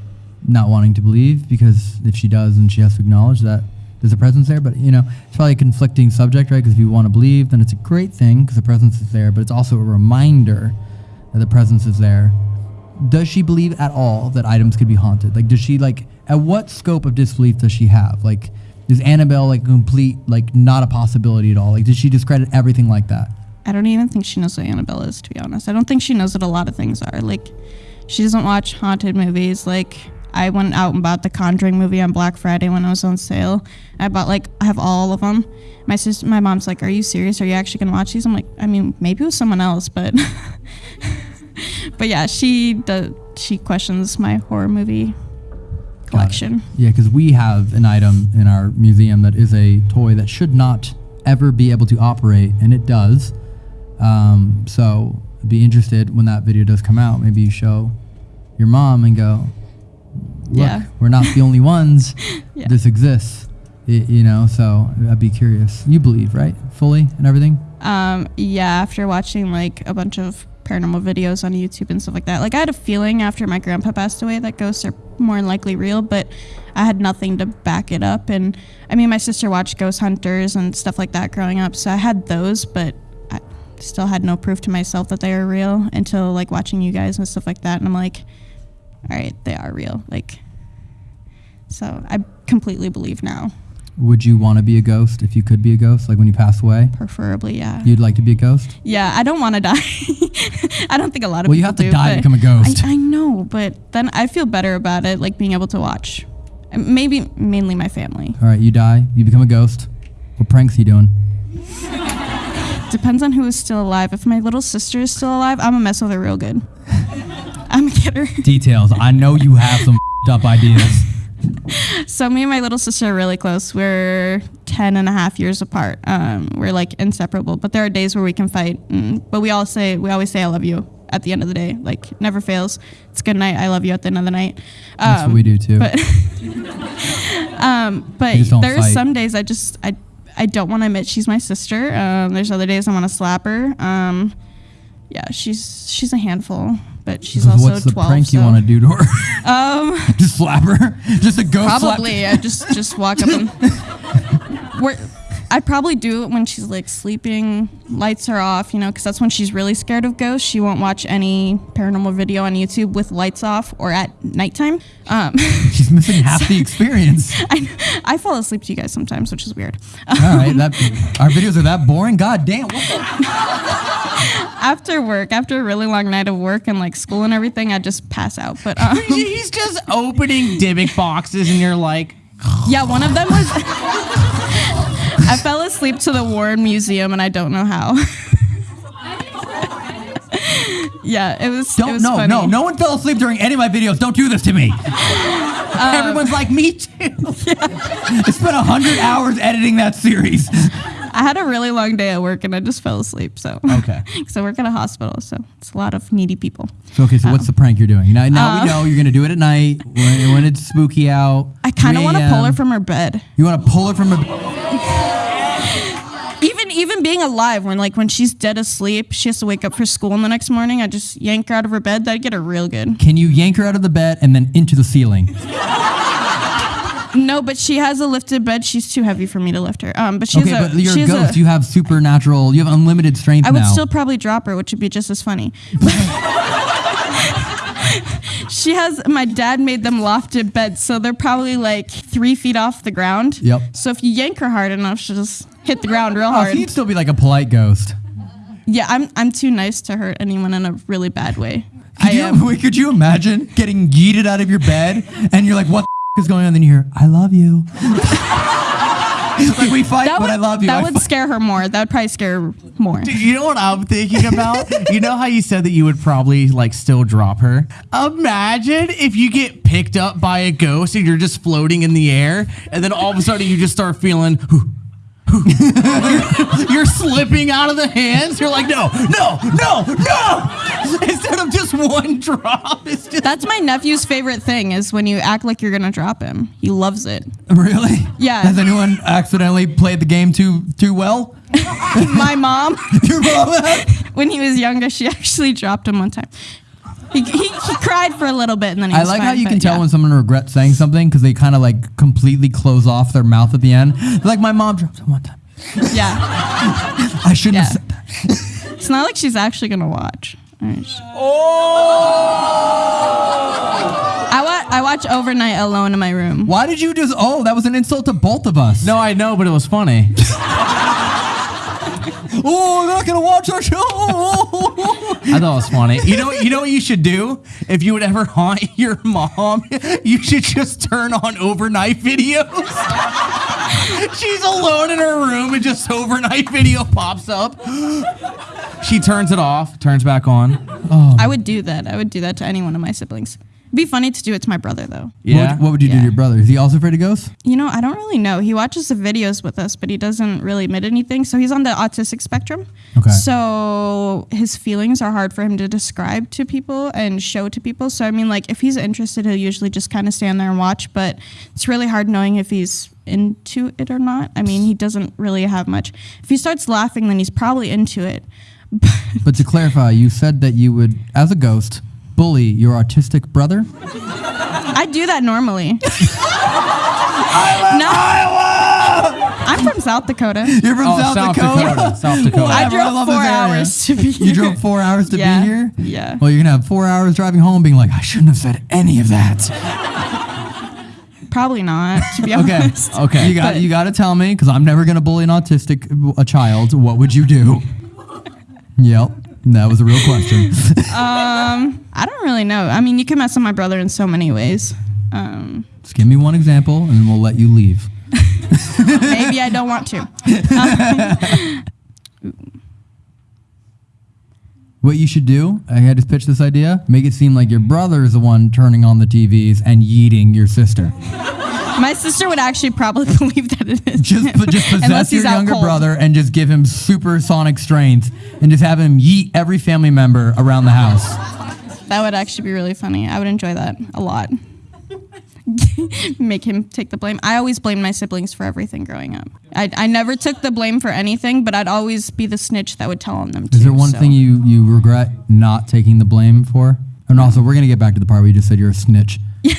G: not wanting to believe because if she does, then she has to acknowledge that there's a presence there. But you know, it's probably a conflicting subject, right? Because if you want to believe, then it's a great thing because the presence is there. But it's also a reminder that the presence is there. Does she believe at all that items could be haunted? Like, does she like at what scope of disbelief does she have? Like, is Annabelle like complete like not a possibility at all? Like, does she discredit everything like that?
L: I don't even think she knows what Annabelle is, to be honest. I don't think she knows what a lot of things are. Like, she doesn't watch haunted movies. Like, I went out and bought the Conjuring movie on Black Friday when it was on sale. I bought like I have all of them. My sister, my mom's like, "Are you serious? Are you actually gonna watch these?" I'm like, "I mean, maybe with someone else, but." but yeah, she does. She questions my horror movie collection.
G: Yeah, because we have an item in our museum that is a toy that should not ever be able to operate, and it does. Um, so be interested when that video does come out. Maybe you show your mom and go, "Look,
L: Yeah.
G: we're not the only ones.
L: Yeah.
G: This exists." Y- you know, so I'd be curious. You believe, right? Fully and everything.
L: Um, yeah, after watching like a bunch of paranormal videos on YouTube and stuff like that, like I had a feeling after my grandpa passed away that ghosts are more than likely real, but I had nothing to back it up. And I mean, my sister watched Ghost Hunters and stuff like that growing up, so I had those, but still had no proof to myself that they were real until like watching you guys and stuff like that. And I'm like, all right, they are real. Like, So I completely believe now.
G: Would you want to be a ghost if you could be a ghost? Like when you pass away,
L: Preferably, yeah.
G: you'd like to be a ghost?
L: Yeah, I don't want to die. I don't think a lot of
G: Well, you have to
L: do,
G: die to become a ghost.
L: I, I know, but then I feel better about it, like being able to watch. Maybe mainly my family.
G: All right, you die, you become a ghost. What pranks are you doing?
L: Depends on who is still alive. If my little sister is still alive, I'm gonna mess with her real good. I'm get her.
G: Details. I know you have some up ideas.
L: So me and my little sister are really close. We're 10 and a half years apart. Um, we're like inseparable, but there are days where we can fight. Mm, but we all say, we always say, I love you at the end of the day. Like never fails. It's good night. I love you at the end of the night.
G: That's
L: Um,
G: what we do too.
L: But, um, but
G: We just don't
L: there's
G: fight.
L: some days I just, I, I don't want to admit she's my sister. Um, there's other days I want to slap her. Um, yeah, she's, she's a handful, but she's
G: So
L: also
G: What's the
L: 12.
G: prank you
L: so-
G: want to do to her?
L: Um,
G: just slap her? Just a ghost slap?
L: Probably. I just just walk up and. I'd probably do it when she's like sleeping, lights are off, you know, because that's when she's really scared of ghosts. She won't watch any paranormal video on YouTube with lights off or at nighttime. Um,
G: She's missing half the experience.
L: I, I fall asleep to you guys sometimes, which is weird.
G: All right, that our videos are that boring. God damn.
L: After work, after a really long night of work and like school and everything, I just pass out. But um,
D: He's just opening Dybbuk boxes, and you're like,
L: yeah, one of them was. I fell asleep to the Warren Museum, and I don't know how. yeah, it was. it
G: Don't
L: was
G: no
L: funny.
G: no no one fell asleep during any of my videos. Don't do this to me. Everyone's like me too. I spent a hundred hours editing that series.
L: I had a really long day at work, and I just fell asleep. So
G: Okay.
L: because I work at a hospital, so it's a lot of needy people.
G: So okay, so what's the prank you're doing? Now, now
L: Uh,
G: we know you're gonna do it at night when, when it's spooky out.
L: I kind of want to pull her from her bed.
G: You want to pull her from her.
L: Even being alive, when like when she's dead asleep, she has to wake up for school in the next morning. I just yank her out of her bed. That'd get her real good.
G: Can you yank her out of the bed and then into the ceiling?
L: No, but she has a lifted bed. She's too heavy for me to lift her. Um, but she's
G: okay,
L: a
G: but you're a ghost.
L: a-
G: you have supernatural. You have unlimited strength
L: I would
G: now.
L: still probably drop her, which would be just as funny. she has my dad made them lofted beds, so they're probably like three feet off the ground.
G: Yep.
L: So if you yank her hard enough, she'll just hit the ground real
G: Oh,
L: hard.
G: you'd still be like a polite ghost.
L: yeah, I'm I'm too nice to hurt anyone in a really bad way.
G: Could
L: I
G: you,
L: am.
G: could you imagine getting yeeted out of your bed and you're like, what the is going on? Then you hear, I love you. like we fight,
L: That
G: but
L: would,
G: I love you.
L: that
G: I
L: would
G: fight.
L: scare her more. That would probably scare her more.
D: You know what I'm thinking about? you know how you said that you would probably like still drop her? Imagine if you get picked up by a ghost and you're just floating in the air, and then all of a sudden you just start feeling. You're, you're slipping out of the hands. You're like, no, no, no, no. Instead of just one drop, it's just.
L: That's my nephew's favorite thing is when you act like you're gonna drop him. He loves it.
G: Really?
L: Yeah.
G: Has anyone accidentally played the game too too well?
L: my mom,
G: Your mom
L: when he was younger, she actually dropped him one time. He, he, he cried for a little bit and then he
G: I
L: was
G: like
L: fine,
G: how you can tell
L: yeah.
G: when someone regrets saying something because they kind of like completely close off their mouth at the end. Like my mom dropped it one time.
L: Yeah.
G: I shouldn't
L: Yeah.
G: have said that.
L: It's not like she's actually gonna watch. Alright, sh- oh! I watch I watch overnight alone in my room.
G: Why did you just? Oh, that was an insult to both of us.
D: No, I know, but it was funny.
G: Oh, I'm not gonna watch our show.
D: I thought it was funny. You know, you know what you should do if you would ever haunt your mom. You should just turn on overnight videos. She's alone in her room and just overnight video pops up. She turns it off, turns back on.
L: I oh. would do that. I would do that to any one of my siblings. It'd be funny to do it to my brother though.
D: Yeah.
G: What, what would you do to your brother? Is he also afraid of ghosts?
L: You know, I don't really know. He watches the videos with us, but he doesn't really admit anything. So he's on the autistic spectrum.
G: Okay.
L: So his feelings are hard for him to describe to people and show to people. So I mean, like if he's interested, he'll usually just kind of stand there and watch. But it's really hard knowing if he's into it or not. I mean, he doesn't really have much. If he starts laughing, then he's probably into it.
G: But to clarify, you said that you would, as a ghost, bully your autistic brother.
L: I do that normally. no. I'm from South Dakota.
G: You're from
D: Oh,
G: South,
D: South
G: Dakota.
D: Dakota. South Dakota.
L: I
G: Whatever,
L: drove
G: love
L: four
G: area.
L: hours to be here.
G: You drove four hours to
L: Yeah,
G: be here.
L: yeah.
G: Well, you're gonna have four hours driving home, being like, I shouldn't have said any of that.
L: Probably not, to be
G: Okay.
L: honest.
G: Okay. You got
L: But-
G: you got to tell me because I'm never gonna bully an autistic a child. What would you do? yep. That was a real question.
L: Um, I don't really know. I mean, you can mess with my brother in so many ways. Um,
G: Just give me one example, and we'll let you leave.
L: maybe I don't want to.
G: What you should do, I had to pitch this idea, make it seem like your brother is the one turning on the TVs and yeeting your sister.
L: My sister would actually probably believe that it is.
G: Just,
L: him,
G: just possess your younger
L: cold.
G: brother and just give him supersonic strength and just have him yeet every family member around the house.
L: That would actually be really funny. I would enjoy that a lot. Make him take the blame. I always blamed my siblings for everything growing up. I, I never took the blame for anything, but I'd always be the snitch that would tell on them.
G: Is there one
L: so.
G: thing you, you regret not taking the blame for? And also, we're going to get back to the part where you just said you're a snitch.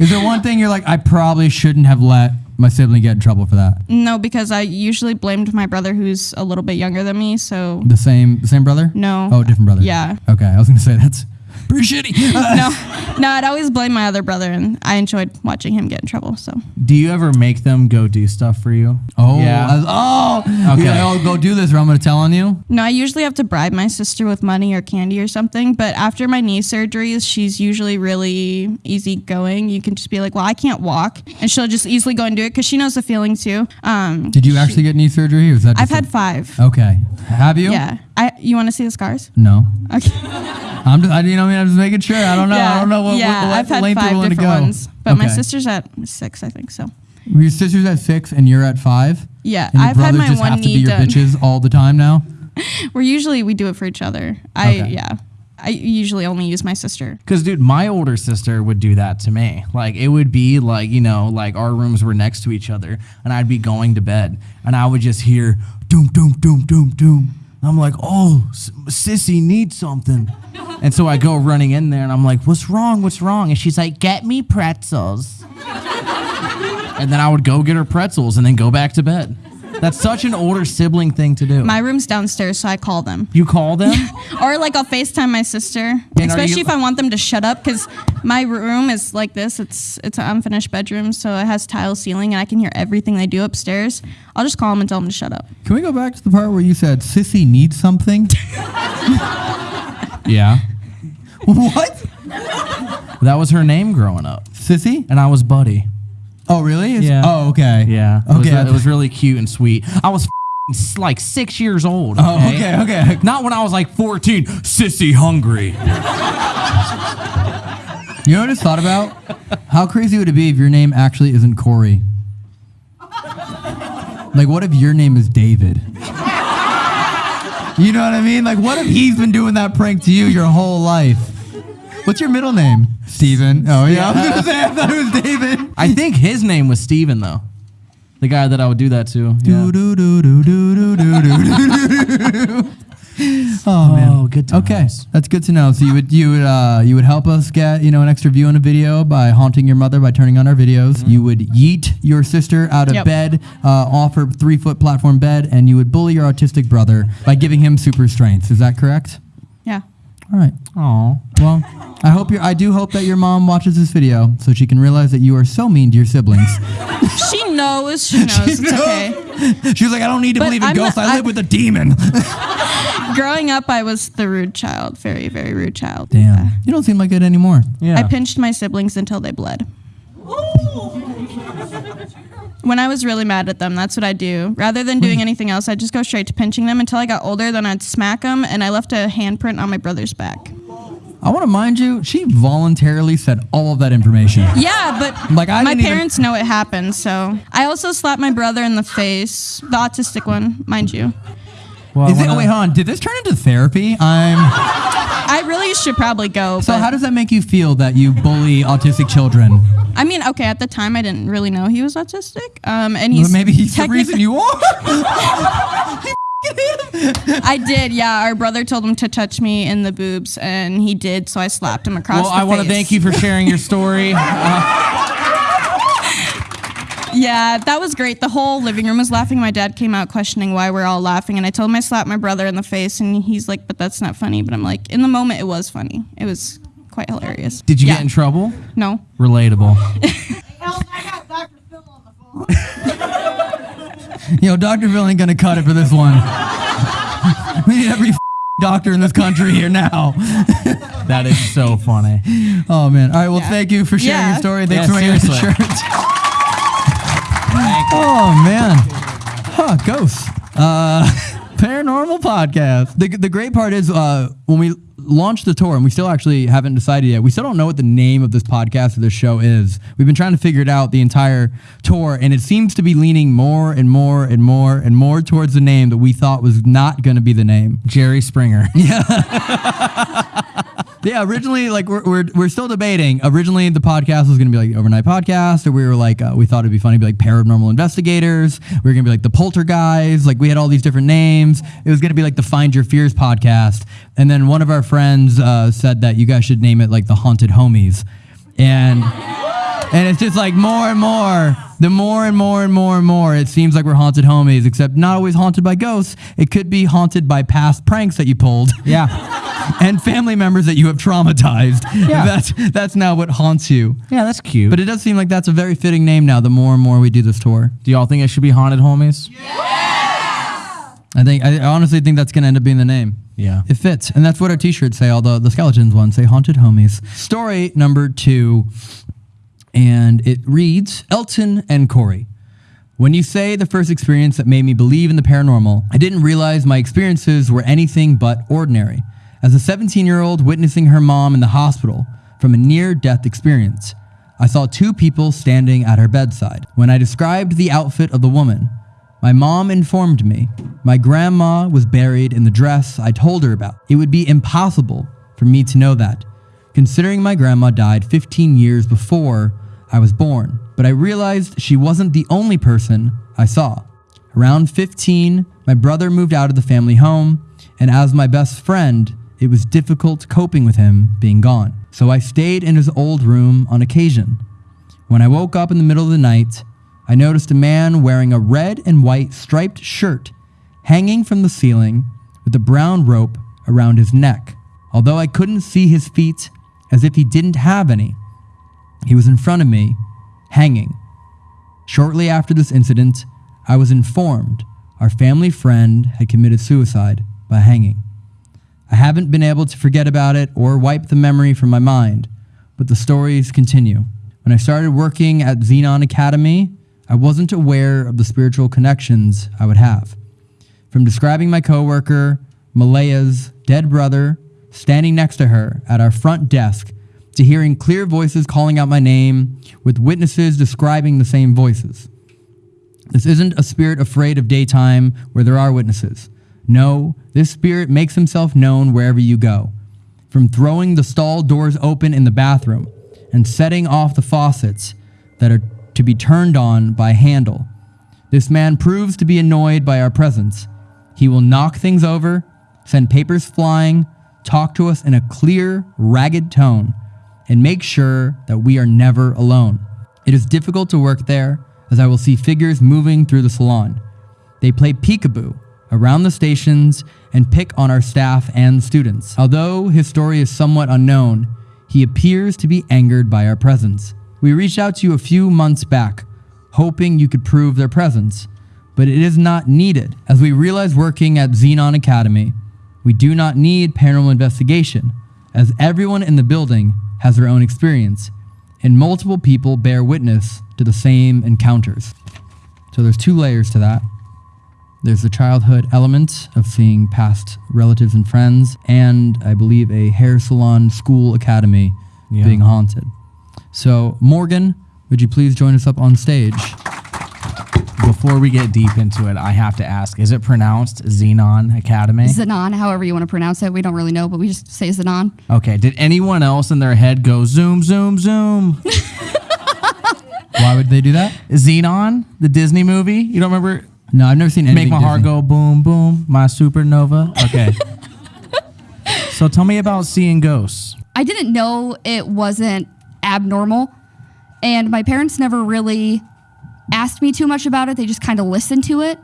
G: Is there one thing you're like, I probably shouldn't have let my sibling get in trouble for that?
L: No, because I usually blamed my brother who's a little bit younger than me. So
G: The same the same brother?
L: No.
G: Oh, different brother.
L: Yeah.
G: Okay, I was going to say that's pretty shitty.
L: no, no, I'd always blame my other brother, and I enjoyed watching him get in trouble. So
D: Do you ever make them go do stuff for you?
G: Oh,
D: yeah.
G: I was- oh,
D: Okay.
G: okay. I'll go do this, or I'm going to tell on you.
L: no, I usually have to bribe my sister with money or candy or something. But after my knee surgeries, she's usually really easygoing. You can just be like, "Well, I can't walk," and she'll just easily go and do it because she knows the feeling too. Um,
G: Did you actually get knee surgery, or was that?
L: I've
G: just a-
L: had five.
G: Okay, have you?
L: Yeah. I. You want to see the scars?
G: No.
L: Okay.
G: I'm just, I, you know, I mean, I'm just making sure. I don't know. I don't know what,
L: yeah,
G: what, what
L: I've had
G: length
L: five
G: you're willing to
L: different
G: go.
L: ones, but my sister's at six, I think. So
G: Your sister's at six, and you're at five.
L: yeah,
G: And
L: I've had
G: brothers
L: my
G: just
L: one
G: have to be
L: knee
G: your
L: done.
G: bitches all the time now.
L: We're usually we do it for each other. I
G: Okay.
L: yeah. I usually only use my sister.
D: Cause dude, my older sister would do that to me. Like it would be like you know, like our rooms were next to each other, and I'd be going to bed, and I would just hear doom, doom, doom, doom, doom. I'm like, oh, sissy needs something, and so I go running in there, and I'm like, what's wrong? What's wrong? And she's like, get me pretzels. and then I would go get her pretzels, and then go back to bed. That's such an older sibling thing to do.
L: My room's downstairs, so I call them.
D: you call them?
L: Or like I'll FaceTime my sister,
D: are
L: especially
D: you-
L: if I want them to shut up because my room is like this. It's it's an unfinished bedroom, so it has tile ceiling, and I can hear everything they do upstairs. I'll just call them and tell them to shut up.
G: Can we go back to the part where you said sissy needs something?
D: yeah.
G: what?
D: That was her name growing up,
G: Sissy?
D: and I was Buddy.
G: Oh, really? It's-
D: Yeah.
G: Oh, okay.
D: Yeah. It was,
G: Okay.
D: it was really cute and sweet. I was like six years old.
G: Oh, okay, okay.
D: Not when I was like 14, sissy hungry.
G: You know what I just thought about? How crazy would it be if your name actually isn't Corey? Like, what if your name is David? You know what I mean? Like, what if he's been doing that prank to you your whole life? What's your middle name? Steven. Oh yeah, I was gonna say I thought it was David.
D: I think his name was Steven though. The guy that I would do that to.
G: Do, do, do, oh man,
D: oh, good times.
G: Okay, that's good to know. So you would you would uh, you would help us get you know an extra view on a video by haunting your mother by turning on our videos. Mm -hmm. You would yeet your sister out of
L: Yep.
G: bed uh, off her three foot platform bed, and you would bully your autistic brother by giving him super strength. Is that correct?
L: Yeah.
G: All right.
D: Aw.
G: Well, I hope you I do hope that your mom watches this video so she can realize that you are so mean to your siblings.
L: She knows. She knows. It's okay.
G: She was like, I don't need to
L: But
G: believe in
L: I'm
G: ghosts.
L: not-
G: I
L: I-
G: live with a demon.
L: Growing up, I was the rude child. Very, very rude child.
G: Damn. You don't seem like it anymore.
D: Yeah.
L: I pinched my siblings until they bled. When I was really mad at them, that's what I do. Rather than doing mm. anything else, I'd just go straight to pinching them until I got older. Then I'd smack them, and I left a handprint on my brother's back.
G: I want to mind you, she voluntarily said all of that information.
L: Yeah, but
G: Like, I
L: my
G: didn't even-
L: parents know it happened. So I also slapped my brother in the face, the autistic one, mind you.
D: Well, I
G: Is it,
D: wanna-
G: wait, hold on. Did this turn into therapy? I'm.
L: I really should probably go.
G: So
L: but-
G: how does that make you feel that you bully autistic children?
L: I mean, okay, at the time I didn't really know he was autistic. Um, and
G: Well,
L: he's
G: maybe he's the reason you are.
L: I did, yeah. Our brother told him to touch me in the boobs, and he did. So I slapped him across
D: Well,
L: the
D: I want to thank you for sharing your story. Uh,
L: Yeah, that was great. The whole living room was laughing. My dad came out questioning why we're all laughing, and I told him I slapped my brother in the face, and he's like, "But that's not funny." But I'm like, in the moment, it was funny. It was quite hilarious.
D: Did you
L: Yeah.
D: get in trouble?
L: No.
D: Relatable.
G: Yo, Dr. Phil ain't gonna cut it for this one. we need every doctor in this country here now.
D: that is so funny.
G: Oh man. All right. Well, thank you for sharing
L: Yeah.
G: your story. Thanks
D: Yeah,
G: for wearing the
D: seriously.
G: shirt. Oh man. Huh, ghosts. Uh, paranormal podcast. The, the great part is uh, when we launched the tour, and we still actually haven't decided yet. We still don't know what the name of this podcast or this show is. We've been trying to figure it out the entire tour, and it seems to be leaning more and more and more and more towards the name that we thought was not going to be the name.
D: Jerry Springer.
G: Yeah, originally, like we're, we're, we're still debating. Originally, the podcast was gonna be like overnight podcast, or we were like uh, we thought it'd be funny to be like paranormal investigators. We were gonna be like the poltergeist. Like we had all these different names. It was gonna be like the Find Your Fears podcast. And then one of our friends uh, said that you guys should name it like the Haunted Homies, and. And it's just like more and more, the more and more and more and more, it seems like we're haunted homies, except not always haunted by ghosts. It could be haunted by past pranks that you pulled.
D: Yeah.
G: and family members that you have traumatized.
D: Yeah.
G: That's that's now what haunts you.
D: Yeah, that's cute.
G: But it does seem like that's a very fitting name now. The more and more we do this tour,
D: Do y'all think it should be haunted homies? Yeah.
G: I think I honestly think that's gonna end up being the name.
D: Yeah.
G: It fits, and that's what our T-shirts say. All the the skeletons ones say haunted homies. Story number two, and it reads Elton and Corey. When you say the first experience that made me believe in the paranormal, I didn't realize my experiences were anything but ordinary. As a 17 year old witnessing her mom in the hospital from a near death experience, I saw two people standing at her bedside. When I described the outfit of the woman, my mom informed me my grandma was buried in the dress I told her about. It would be impossible for me to know that, considering my grandma died 15 years before I was born. But I realized she wasn't the only person I saw. Around 15, my brother moved out of the family home, and as my best friend, it was difficult coping with him being gone. So I stayed in his old room on occasion. When I woke up in the middle of the night, I noticed a man wearing a red and white striped shirt hanging from the ceiling with a brown rope around his neck. Although I couldn't see his feet as if he didn't have any, he was in front of me, hanging. Shortly after this incident, I was informed our family friend had committed suicide by hanging. I haven't been able to forget about it or wipe the memory from my mind, but the stories continue. When I started working at Xenon Academy, I wasn't aware of the spiritual connections I would have. From describing my coworker, Malaya's dead brother, standing next to her at our front desk, to hearing clear voices calling out my name, with witnesses describing the same voices. This isn't a spirit afraid of daytime where there are witnesses. No, this spirit makes himself known wherever you go. From throwing the stall doors open in the bathroom and setting off the faucets that are to be turned on by handle. This man proves to be annoyed by our presence. He will knock things over, send papers flying, talk to us in a clear, ragged tone, and make sure that we are never alone. It is difficult to work there as I will see figures moving through the salon. They play peekaboo around the stations and pick on our staff and students. Although his story is somewhat unknown, he appears to be angered by our presence. We reached out to you a few months back, hoping you could prove their presence, but it is not needed. As we realize working at Xenon Academy, we do not need paranormal investigation, as everyone in the building has their own experience, and multiple people bear witness to the same encounters. So there's two layers to that. There's the childhood element of seeing past relatives and friends, and I believe a hair salon school academy
D: Yeah.
G: being haunted. So, Morgan, would you please join us up on stage?
D: Before we get deep into it, I have to ask: Is it pronounced Xenon Academy?
E: Zanon, however you want to pronounce it. We don't really know, but we just say Zanon.
D: Okay. Did anyone else in their head go zoom, zoom, zoom?
G: Why would they do that?
D: Zenon, the Disney movie. You don't remember?
G: No, I've never seen anything.
D: Make my heart go boom, boom. My supernova. Okay. so tell me about seeing ghosts.
E: I didn't know it wasn't abnormal. And my parents never really asked me too much about it. They just kind of listened to it.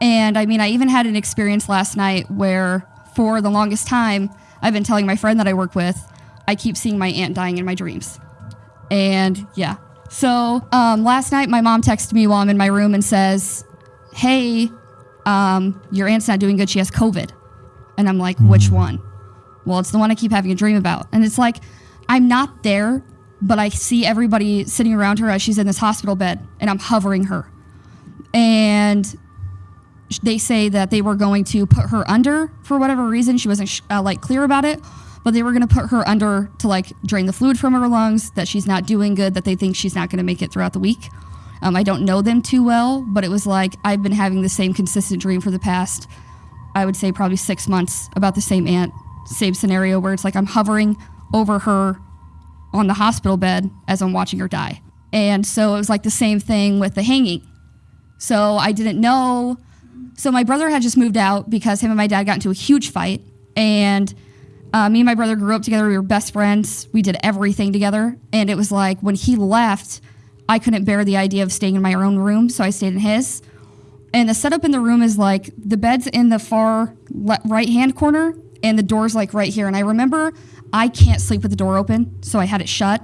E: And I mean, I even had an experience last night where, for the longest time, I've been telling my friend that I work with, I keep seeing my aunt dying in my dreams. And yeah. So um, last night, my mom texted me while I'm in my room and says, Hey, um, your aunt's not doing good. She has COVID. And I'm like, Which one? Well, it's the one I keep having a dream about. And it's like, I'm not there, but I see everybody sitting around her as she's in this hospital bed and I'm hovering her. And they say that they were going to put her under for whatever reason. She wasn't uh, like clear about it, but they were going to put her under to like drain the fluid from her lungs. That she's not doing good. That they think she's not going to make it throughout the week. Um, I don't know them too well, but it was like I've been having the same consistent dream for the past, I would say probably six months about the same aunt, same scenario where it's like I'm hovering over her on the hospital bed as I'm watching her die. And so it was like the same thing with the hanging. So I didn't know. So my brother had just moved out because him and my dad got into a huge fight. And uh, me and my brother grew up together. We were best friends. We did everything together. And it was like when he left, I couldn't bear the idea of staying in my own room. So I stayed in his. And the setup in the room is like the bed's in the far le- right hand corner and the door's like right here. And I remember I can't sleep with the door open. So I had it shut.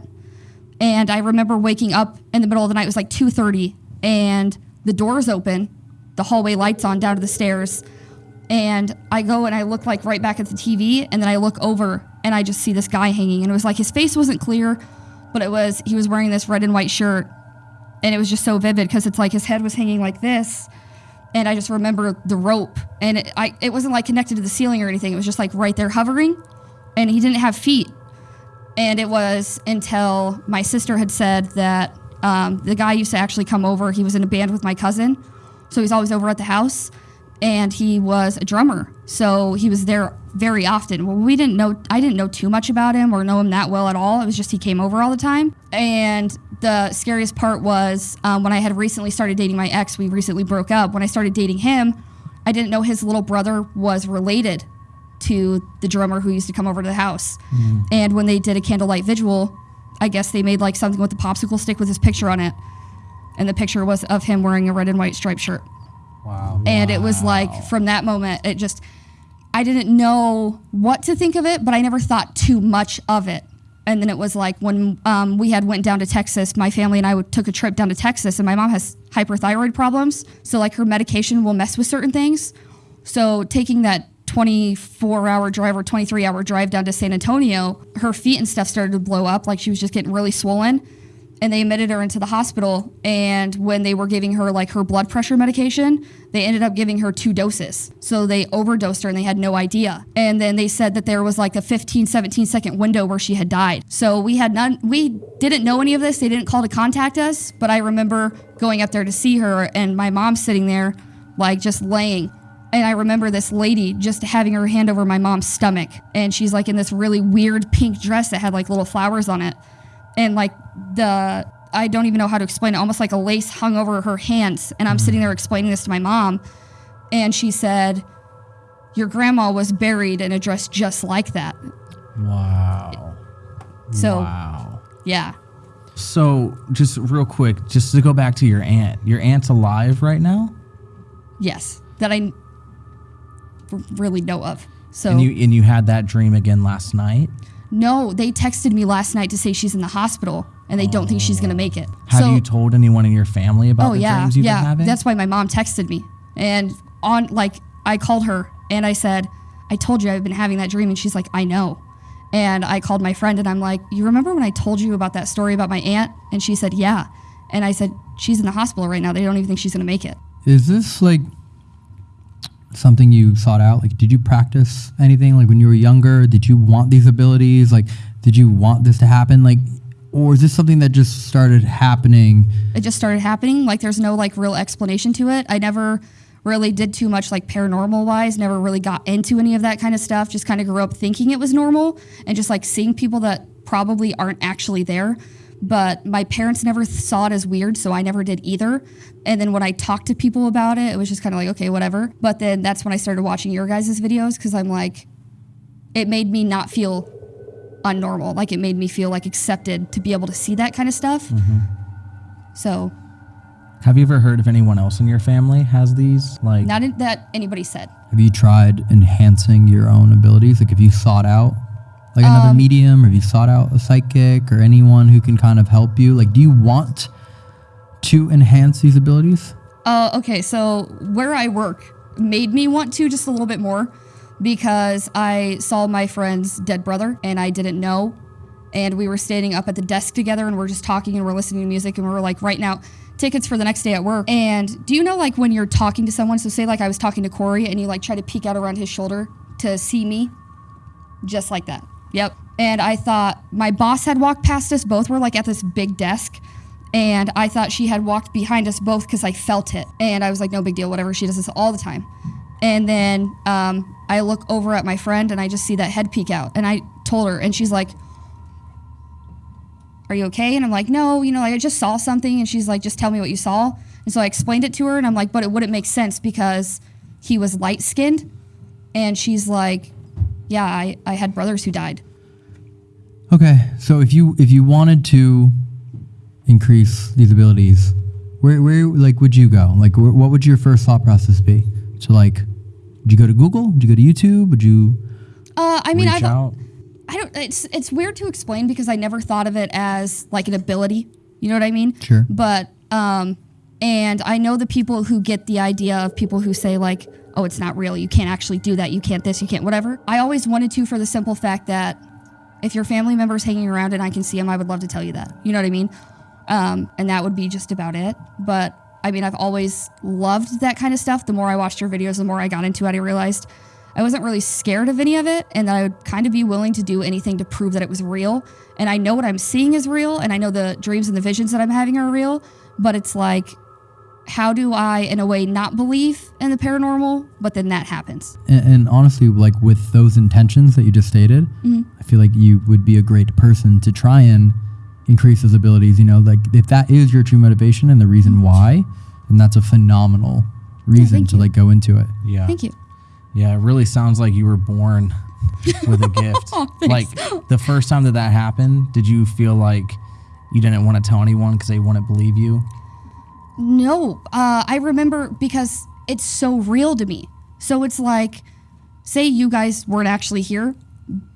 E: And I remember waking up in the middle of the night. It was like 2:30, and the door's open, the hallway lights on down to the stairs, and I go and I look like right back at the TV, and then I look over and I just see this guy hanging, and it was like his face wasn't clear, but it was he was wearing this red and white shirt, and it was just so vivid because it's like his head was hanging like this, and I just remember the rope, and it, I it wasn't like connected to the ceiling or anything. It was just like right there hovering, and he didn't have feet. And it was until my sister had said that um, the guy used to actually come over. He was in a band with my cousin, so he's always over at the house, and he was a drummer. So he was there very often. Well, we didn't know. I didn't know too much about him or know him that well at all. It was just he came over all the time. And the scariest part was um, when I had recently started dating my ex. We recently broke up. When I started dating him, I didn't know his little brother was related to the drummer who used to come over to the house. And when they did a candlelight vigil, I guess they made like something with a popsicle stick with his picture on it. And the picture was of him wearing a red and white striped shirt.
G: Wow.
E: And it was like from that moment, it just, I didn't know what to think of it, but I never thought too much of it. And then it was like when um, we had went down to Texas, my family and I would, took a trip down to Texas, and my mom has hyperthyroid problems, so like her medication will mess with certain things. So taking that 24 hour drive or 23 hour drive down to San Antonio, her feet and stuff started to blow up. Like she was just getting really swollen. And they admitted her into the hospital. And when they were giving her like her blood pressure medication, they ended up giving her two doses. So they overdosed her and they had no idea. And then they said that there was like a 15, 17 second window where she had died. So we had none, we didn't know any of this. They didn't call to contact us. But I remember going up there to see her and my mom sitting there, like just laying and I remember this lady just having her hand over my mom's stomach. And she's like in this really weird pink dress that had like little flowers on it. And like the, I don't even know how to explain it, almost like a lace hung over her hands. And I'm mm-hmm. sitting there explaining this to my mom. And she said, Your grandma was buried in a dress just like that.
D: Wow.
E: So,
D: Wow.
E: yeah.
D: So, just real quick, just to go back to your aunt. Your aunt's alive right now,
E: Yes. That I really know of. So,
D: and you and you had that dream again last night.
E: no, they texted me last night to say she's in the hospital and they don't think she's going to make it.
D: Have
E: so,
D: you told anyone in your family about
E: oh
D: the
E: yeah,
D: dreams you've
E: yeah.
D: been having?
E: That's why my mom texted me, and on like I called her and I said, "I told you I've been having that dream," and she's like, "I know." And I called my friend and I'm like, "You remember when I told you about that story about my aunt?" And she said, "Yeah." And I said, "She's in the hospital right now. They don't even think she's gonna make it.
G: Is this like something you sought out? Like, did you practice anything? Like when you were younger, did you want these abilities? Like, did you want this to happen? Like, or is this something that just started happening?
E: it just started happening. Like there's no like real explanation to it. I never really did too much like paranormal wise, never really got into any of that kind of stuff. Just kind of grew up thinking it was normal and just like seeing people that probably aren't actually there. But my parents never saw it as weird, so I never did either. And then when I talked to people about it, it was just kind of like, okay, whatever. But then that's when I started watching your guys' videos because I'm like, it made me not feel unnormal. Like it made me feel like accepted to be able to see that kind of stuff. Mm-hmm. So
D: Have you ever heard of anyone else in your family has these? Like,
E: Not in, that anybody said.
G: Have you tried enhancing your own abilities? Like, if you sought out Like another
E: Um,
G: medium, or have you sought out a psychic or anyone who can kind of help you? Like, do you want to enhance these abilities?
E: Uh, okay, so where I work made me want to just a little bit more because I saw my friend's dead brother and I didn't know. And we were standing up at the desk together and we're just talking and we're listening to music and we're like writing out tickets for the next day at work. And do you know, like, when you're talking to someone, so say, like, I was talking to Corey and you, like, try to peek out around his shoulder to see me? Just like that. Yep. And I thought my boss had walked past us. Both were, like, at this big desk and I thought she had walked behind us both because I felt it. And I was like, no big deal, whatever. She does this all the time. And then um, I look over at my friend and I just see that head peek out. And I told her, and she's like, Are you okay? And I'm like, No, you know, like I just saw something. And she's like, Just tell me what you saw. And so I explained it to her, and I'm like, But it wouldn't make sense because he was light skinned. And she's like, Yeah, I, I had brothers who died.
G: Okay, so if you if you wanted to increase these abilities, where where like would you go? Like, wh- what would your first thought process be? So like, would you go to Google? Would you go to YouTube? Would you
E: Uh, I mean,
G: reach
E: I've,
G: out?
E: I don't. It's it's weird to explain because I never thought of it as like an ability. You know what I mean?
G: Sure.
E: But um, and I know the people who get the idea of people who say like, oh, it's not real. You can't actually do that. You can't this. You can't whatever. I always wanted to for the simple fact that if your family member's hanging around and I can see them, I would love to tell you that. You know what I mean? Um, and that would be just about it. But I mean, I've always loved that kind of stuff. The more I watched your videos, the more I got into it. I realized I wasn't really scared of any of it, and that I would kind of be willing to do anything to prove that it was real. And I know what I'm seeing is real, and I know the dreams and the visions that I'm having are real. But it's like, how do I, in a way, not believe in the paranormal, but then that happens?
G: And, and honestly, like with those intentions that you just stated,
E: Mhm.
G: I feel like you would be a great person to try and increase those abilities. You know, like if that is your true motivation and the reason why, then that's a phenomenal reason
E: thank
G: to
E: you.
G: like go into it.
D: Yeah.
E: Thank you.
D: Yeah, it really sounds like you were born with a gift.
E: Aw,
D: like the first time that that happened, did you feel like you didn't want to tell anyone because they wouldn't believe you?
E: No, uh, I remember because it's so real to me. So it's like, say you guys weren't actually here,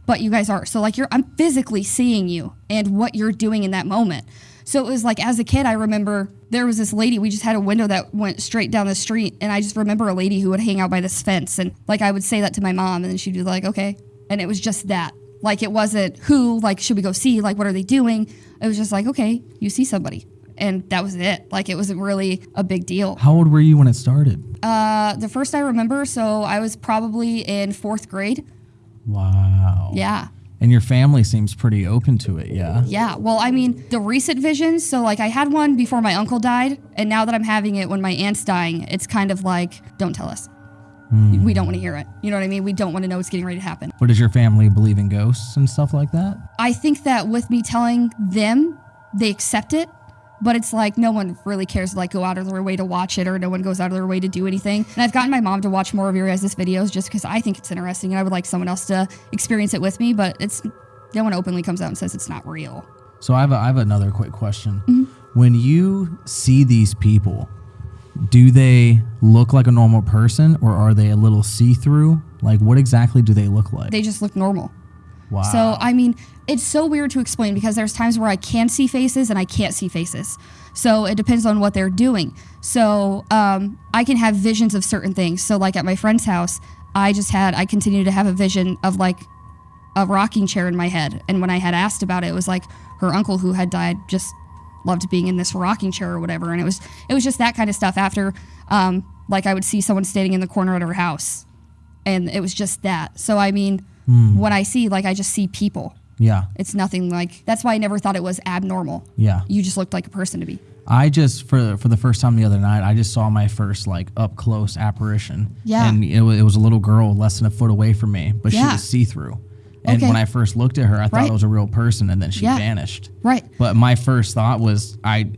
E: but you guys are. So like you're, I'm physically seeing you and what you're doing in that moment. So it was like as a kid, I remember there was this lady. We just had a window that went straight down the street, and I just remember a lady who would hang out by this fence, and like I would say that to my mom, and then she'd be like, "Okay," and it was just that. Like it wasn't who, like should we go see, like what are they doing? It was just like, okay, you see somebody, and that was it. Like it wasn't really a big deal.
D: How old were you when it started?
E: Uh, the first I remember, so I was probably in fourth grade.
D: Wow.
E: Yeah.
D: And your family seems pretty open to it, yeah?
E: Yeah. Well, I mean, the recent visions. So, like, I had one before my uncle died, and now that I'm having it when my aunt's dying, it's kind of like, don't tell us.
D: Hmm.
E: We don't want to hear it. You know what I mean? We don't want to know what's getting ready to happen.
D: But does your family believe in ghosts and stuff like that?
E: I think that with me telling them, they accept it. But it's like no one really cares to like go out of their way to watch it, or no one goes out of their way to do anything. And I've gotten my mom to watch more of your guys' videos just because I think it's interesting, and I would like someone else to experience it with me. But it's no one openly comes out and says it's not real.
D: So I have, a, I have another quick question.
E: Mm-hmm.
D: When you see these people, do they look like a normal person or are they a little see through? Like, what exactly do they look like?
E: They just look normal.
D: Wow.
E: So, I mean, it's so weird to explain because there's times where I can see faces and I can't see faces. So, it depends on what they're doing. So, um, I can have visions of certain things. So, like at my friend's house, I just had, I continue to have a vision of like a rocking chair in my head. And when I had asked about it, it was like her uncle who had died just loved being in this rocking chair or whatever. And it was, it was just that kind of stuff after, um, like I would see someone standing in the corner at her house and it was just that. So, I mean, Hmm. when I see, like, I just see people.
D: yeah.
E: It's nothing like that's why I never thought it was abnormal.
D: Yeah.
E: You just looked like a person to me.
D: I just for for the first time the other night, I just saw my first like up close apparition.
E: Yeah.
D: and it was, it was a little girl less than a foot away from me, but she was see through. And
E: Okay.
D: when I first looked at her, I thought
E: Right.
D: it was a real person, and then she
E: Yeah.
D: vanished.
E: Right.
D: But my first thought was, I,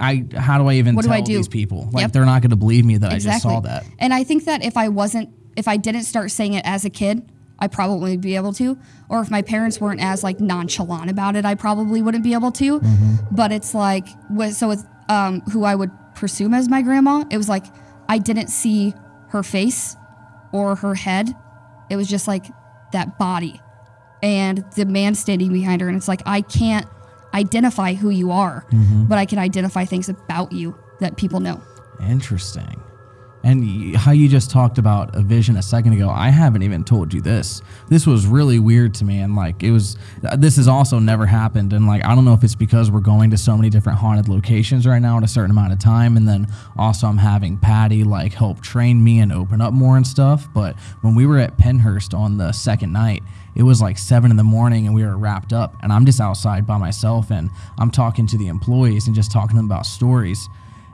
D: I, how do I even
E: What do
D: tell
E: I do?
D: these people? Like
E: Yep.
D: they're not going to believe me that
E: exactly.
D: I just saw that.
E: And I think that if I wasn't if I didn't start saying it as a kid, I probably be able to. Or if my parents weren't as like nonchalant about it, I probably wouldn't be able to. But it's like so with um who I would presume as my grandma, it was like I didn't see her face or her head. It was just like that body. and the man standing behind her. And it's like, I can't identify who you are, but I can identify things about you that people know.
D: Interesting. And how you just talked about a vision a second ago, I haven't even told you this. This was really weird to me. And like, it was, uh, this has also never happened. And like, I don't know if it's because we're going to so many different haunted locations right now at a certain amount of time. And then also, I'm having Patty like help train me and open up more and stuff. But when we were at Pennhurst on the second night, it was like seven in the morning and we were wrapped up. And I'm just outside by myself and I'm talking to the employees and just talking to them about stories.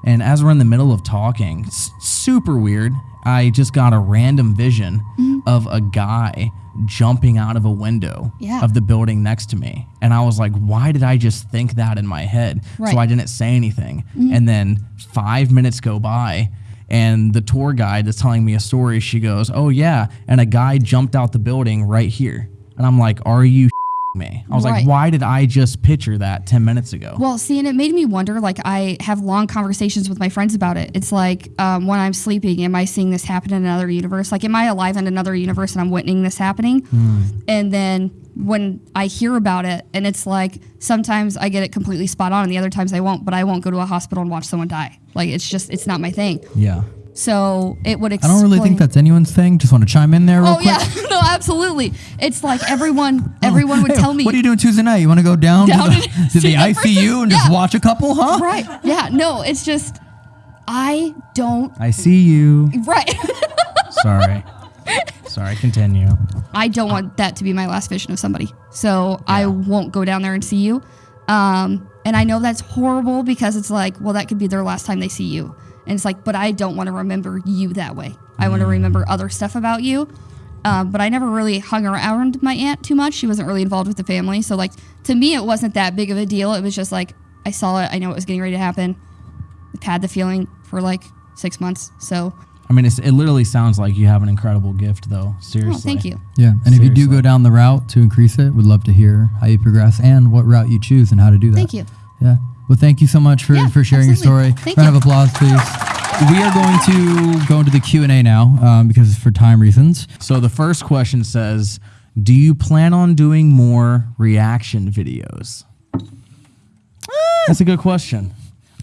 D: And as we're in the middle of talking, super weird, I just got a random vision mm-hmm. of a guy jumping out of a window
E: Yeah.
D: of the building next to me. And I was like, why did I just think that in my head?
E: Right.
D: So I didn't say anything. Mm-hmm. And then five minutes go by. And the tour guide that's telling me a story, she goes, Oh, yeah. And a guy jumped out the building right here. And I'm like, Are you me? I was
E: Right.
D: like, Why did I just picture that 10 minutes ago?
E: Well, see, and it made me wonder. Like, I have long conversations with my friends about it. It's like um, when I'm sleeping, am I seeing this happen in another universe? Like, am I alive in another universe and I'm witnessing this happening? And then when I hear about it, and it's like sometimes I get it completely spot on, and the other times I won't. But I won't go to a hospital and watch someone die. Like, it's just it's not my thing.
D: yeah.
E: So it would.
G: I don't really think that's anyone's thing. Just want to chime in there real
E: Oh
G: quick.
E: yeah, no, absolutely. It's like everyone, everyone would
G: Hey,
E: tell me.
G: What are you doing Tuesday night? You want to go down,
E: Down
G: to
E: and
G: the, to
E: see
G: the
E: that person?
G: ICU and just
E: Yeah.
G: watch a couple, huh?
E: Right? Yeah. No, it's just I don't.
D: I see you.
E: Right.
D: Sorry. Sorry, continue.
E: I don't want that to be my last vision of somebody. So I won't go down there and see you. Um, and I know that's horrible because it's like, well, that could be their last time they see you. And it's like, but I don't want to remember you that way. I want to remember other stuff about you. Um, but I never really hung around my aunt too much. She wasn't really involved with the family. So, like, to me, it wasn't that big of a deal. It was just like, I saw it. I know it was getting ready to happen. I've had the feeling for like six months. So,
D: I mean, it's, it literally sounds like you have an incredible gift, though. Seriously.
E: oh, thank you.
G: Yeah, and if you do go down the route to increase it, we'd love to hear how you progress and what route you choose and how to do that.
E: Thank you.
G: Yeah. Well, thank you so much for,
E: Yeah,
G: for sharing
E: absolutely.
G: your story.
E: Thank
G: Round
E: you.
G: of applause, please. We are going to go into the Q and A now um, because for time reasons.
D: So the first question says, "Do you plan on doing more reaction videos?" That's a good question.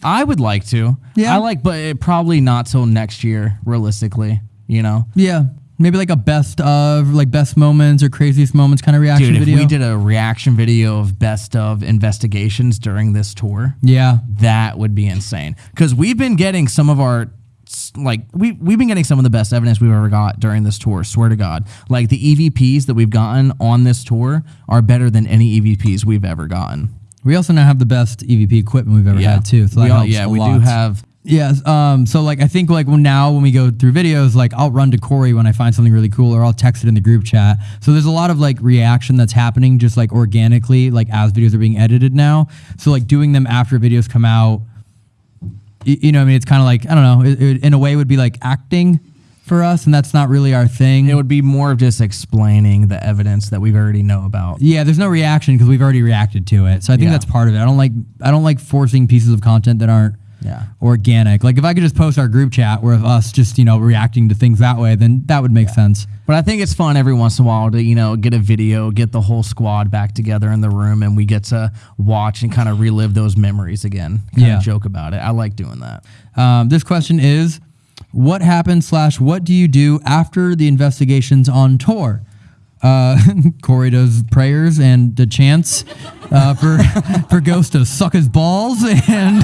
D: I would like to.
G: Yeah.
D: I like, but it, probably not till next year, realistically. You know,
G: Yeah, maybe like a best of, like best moments or craziest moments kind of reaction
D: dude. If
G: video.
D: we did a reaction video of best of investigations during this tour,
G: yeah,
D: that would be insane. Because we've been getting some of our like we we've been getting some of the best evidence we've ever got during this tour. Swear to God, like the EVPs that we've gotten on this tour are better than any EVPs we've ever gotten.
G: we also now have the best EVP equipment we've ever had too. So that
D: we all, yeah, we
G: lot.
D: do have.
G: Yes. Um. So like, I think like now when we go through videos, like I'll run to Corey when I find something really cool, or I'll text it in the group chat. So there's a lot of like reaction that's happening just like organically, like as videos are being edited now. So like doing them after videos come out, y- you know, I mean, it's kind of like I don't know. It, it, in a way, would be like acting for us, and that's not really our thing.
D: It would be more of just explaining the evidence that we've already know about.
G: yeah, there's no reaction because we've already reacted to it. So I think
D: Yeah.
G: that's part of it. I don't like I don't like forcing pieces of content that aren't
D: Yeah.
G: organic. Like if I could just post our group chat where of us just you know reacting to things that way, then that would make sense.
D: But I think it's fun every once in a while to, you know, get a video, get the whole squad back together in the room, and we get to watch and kind of relive those memories again. Kind
G: Yeah.
D: of joke about it. I like doing that.
G: Um, this question is, what happened slash what do you do after the investigations on tour? Uh, Corey does prayers and the chants uh, for for Ghost to suck his balls, and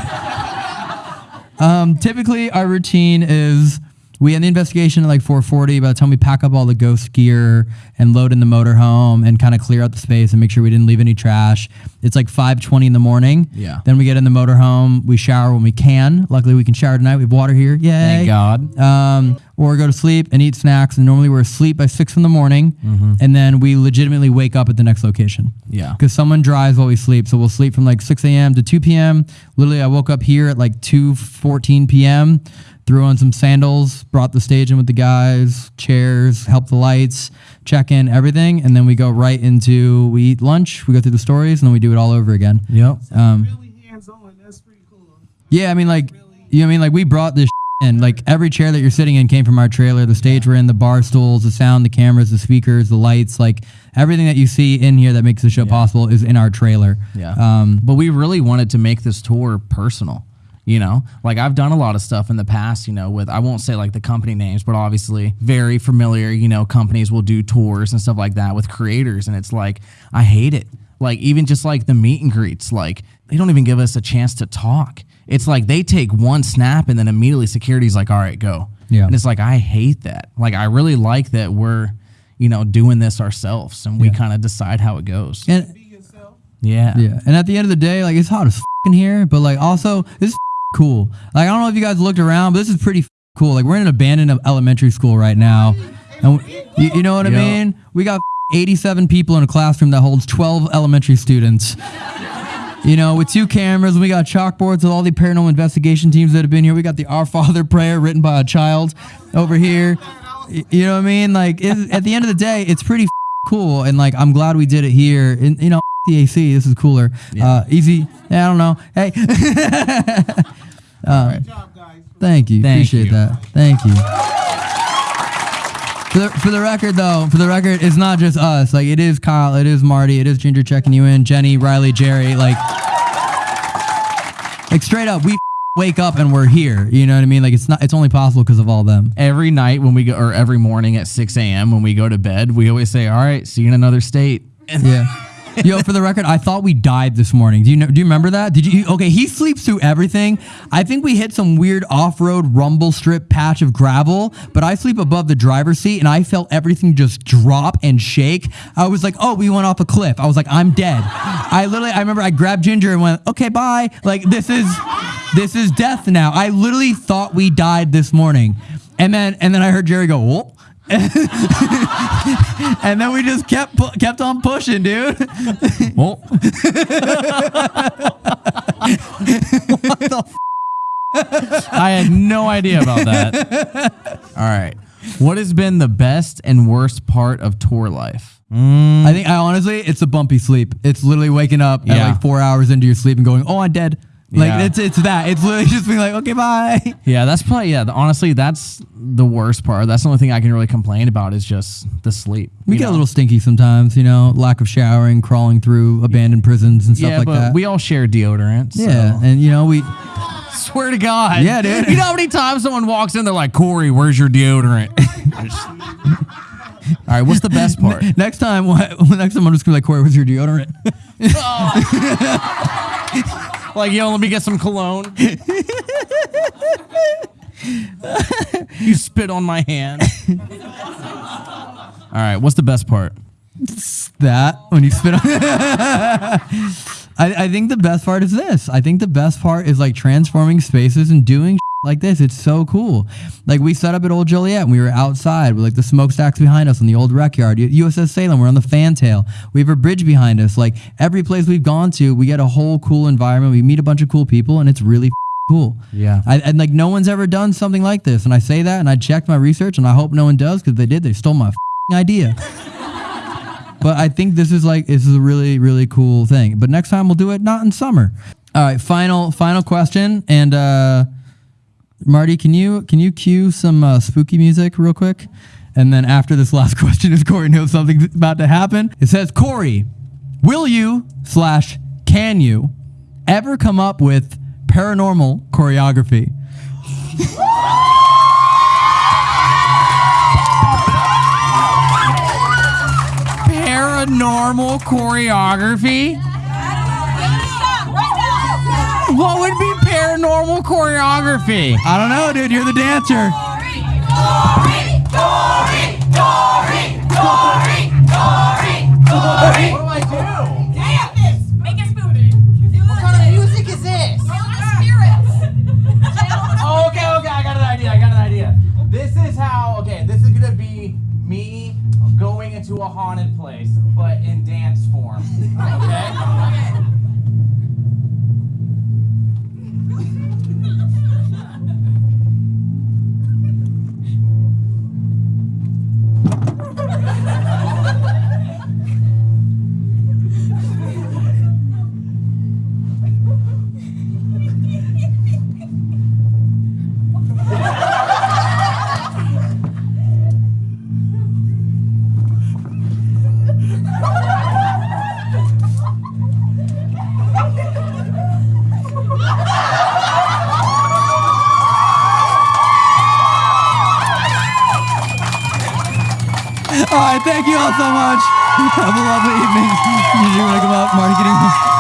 G: um, typically our routine is we end the investigation at like 4:40. By the time we pack up all the ghost gear and load in the motorhome and kind of clear out the space and make sure we didn't leave any trash, it's like 5:20 in the morning.
D: Yeah.
G: Then we get in the motorhome. We shower when we can. Luckily, we can shower tonight. We have water here. Yay!
D: Thank God.
G: Um, or go to sleep and eat snacks. And normally we're asleep by six in the morning, and then we legitimately wake up at the next location.
D: Yeah.
G: Because someone drives while we sleep, so we'll sleep from like 6 a.m. to 2 p.m. Literally, I woke up here at like 2:14 p.m. Threw on some sandals, brought the stage in with the guys, chairs, helped the lights, check in, everything, and then we go right into we eat lunch, we go through the stories, and then we do it all over again.
D: Yep.
G: Um, really hands on. That's pretty cool. yeah, I mean, like, you know, what I mean, like, we brought this in. Like every chair that you're sitting in came from our trailer. The stage we're in, the bar stools, the sound, the cameras, the speakers, the lights, like everything that you see in here that makes the show possible is in our trailer.
D: Yeah.
G: Um,
D: but we really wanted to make this tour personal. You know, like I've done a lot of stuff in the past, you know, with I won't say like the company names, but obviously very familiar, you know, companies will do tours and stuff like that with creators. And it's like, I hate it. Like, even just like the meet and greets, like they don't even give us a chance to talk. It's like they take one snap and then immediately security's like, all right, go.
G: Yeah.
D: And it's like, I hate that. Like, I really like that we're, you know, doing this ourselves and we kind of decide how it goes.
G: and
D: yeah.
G: Yeah, and at the end of the day, like it's hot as in here, but like also this is cool. Like I don't know if you guys looked around, but this is pretty cool. Like we're in an abandoned elementary school right now, and you, you know what I mean. We got 87 people in a classroom that holds 12 elementary students. You know, with two cameras, we got chalkboards with all the paranormal investigation teams that have been here. We got the Our Father prayer written by a child over here. You know what I mean? Like, at the end of the day, it's pretty cool, and like, I'm glad we did it here. And you know, the AC, this is cooler. Uh, easy. Yeah, I don't know. Hey. uh, Thank you.
D: Thank
G: Appreciate
D: you.
G: that. Thank you. For the, for the record, though, for the record, it's not just us. Like, it is Kyle, it is Marty, it is Ginger checking you in, Jenny, Riley, Jerry. Like, like straight up, we wake up and we're here. You know what I mean? Like, it's not. It's only possible because of all them.
D: Every night when we go, or every morning at 6 a.m. when we go to bed, we always say, all right, see you in another state.
G: Yeah. Yo, for the record, I thought we died this morning. Do you know? Do you remember that? Did you? Okay, he sleeps through everything. I think we hit some weird off-road rumble strip patch of gravel, but I sleep above the driver's seat, and I felt everything just drop and shake. I was like, "Oh, we went off a cliff." I was like, "I'm dead." I literally, I remember I grabbed Ginger and went, "Okay, bye." Like this is, this is death now. I literally thought we died this morning, and then and then I heard Jerry go, "Whoa." and then we just kept kept on pushing, dude.
D: Well, I had no idea about that. All right. What has been the best and worst part of tour life? Mm.
G: I think I honestly, it's a bumpy sleep. It's literally waking up at like four hours into your sleep and going, "Oh, I'm dead." Like
D: Yeah.
G: it's it's that. It's literally just being like, "Okay, bye."
D: Yeah, that's probably yeah. Honestly, that's the worst part. That's the only thing I can really complain about is just the sleep.
G: We get a little stinky sometimes, you know, lack of showering, crawling through abandoned prisons and stuff
D: yeah,
G: like
D: but
G: that.
D: we all share deodorant. so-
G: yeah, and you know we.
D: Swear to God.
G: Yeah, dude.
D: You know how many times someone walks in, they're like, Corey, where's your deodorant? All right, what's the best part?
G: Next time, what, next time I'm just gonna be like, Corey, what's your deodorant? Oh.
D: Like, yo, let me get some cologne. you spit on my hand. All right, what's the best part?
G: that when you spit on. I, I think the best part is this. I think the best part is like transforming spaces and doing like this. It's so cool. Like we set up at Old Joliet and we were outside with like the smokestacks behind us in the old rec yard. USS Salem, we're on the fantail. We have a bridge behind us. Like every place we've gone to, we get a whole cool environment. We meet a bunch of cool people and it's really cool.
D: Yeah.
G: I, and like no one's ever done something like this. And I say that and I checked my research and I hope no one does because they did. They stole my idea. But I think this is like this is a really really cool thing. But next time we'll do it not in summer. All right, final final question. And uh, Marty, can you can you cue some uh, spooky music real quick? And then after this last question, if Corey knows something's about to happen, it says, Corey, will you slash can you ever come up with paranormal choreography?
D: Paranormal choreography? What would be paranormal choreography?
G: I don't know, dude. You're the dancer. What do I do?
B: What kind of music is this? Oh, okay, okay, I got an idea. I got an idea. This is how. Okay, this is gonna be me going into a haunted place, but in
G: thank you all so much. Have a lovely evening. You want to come up, Marty? Getting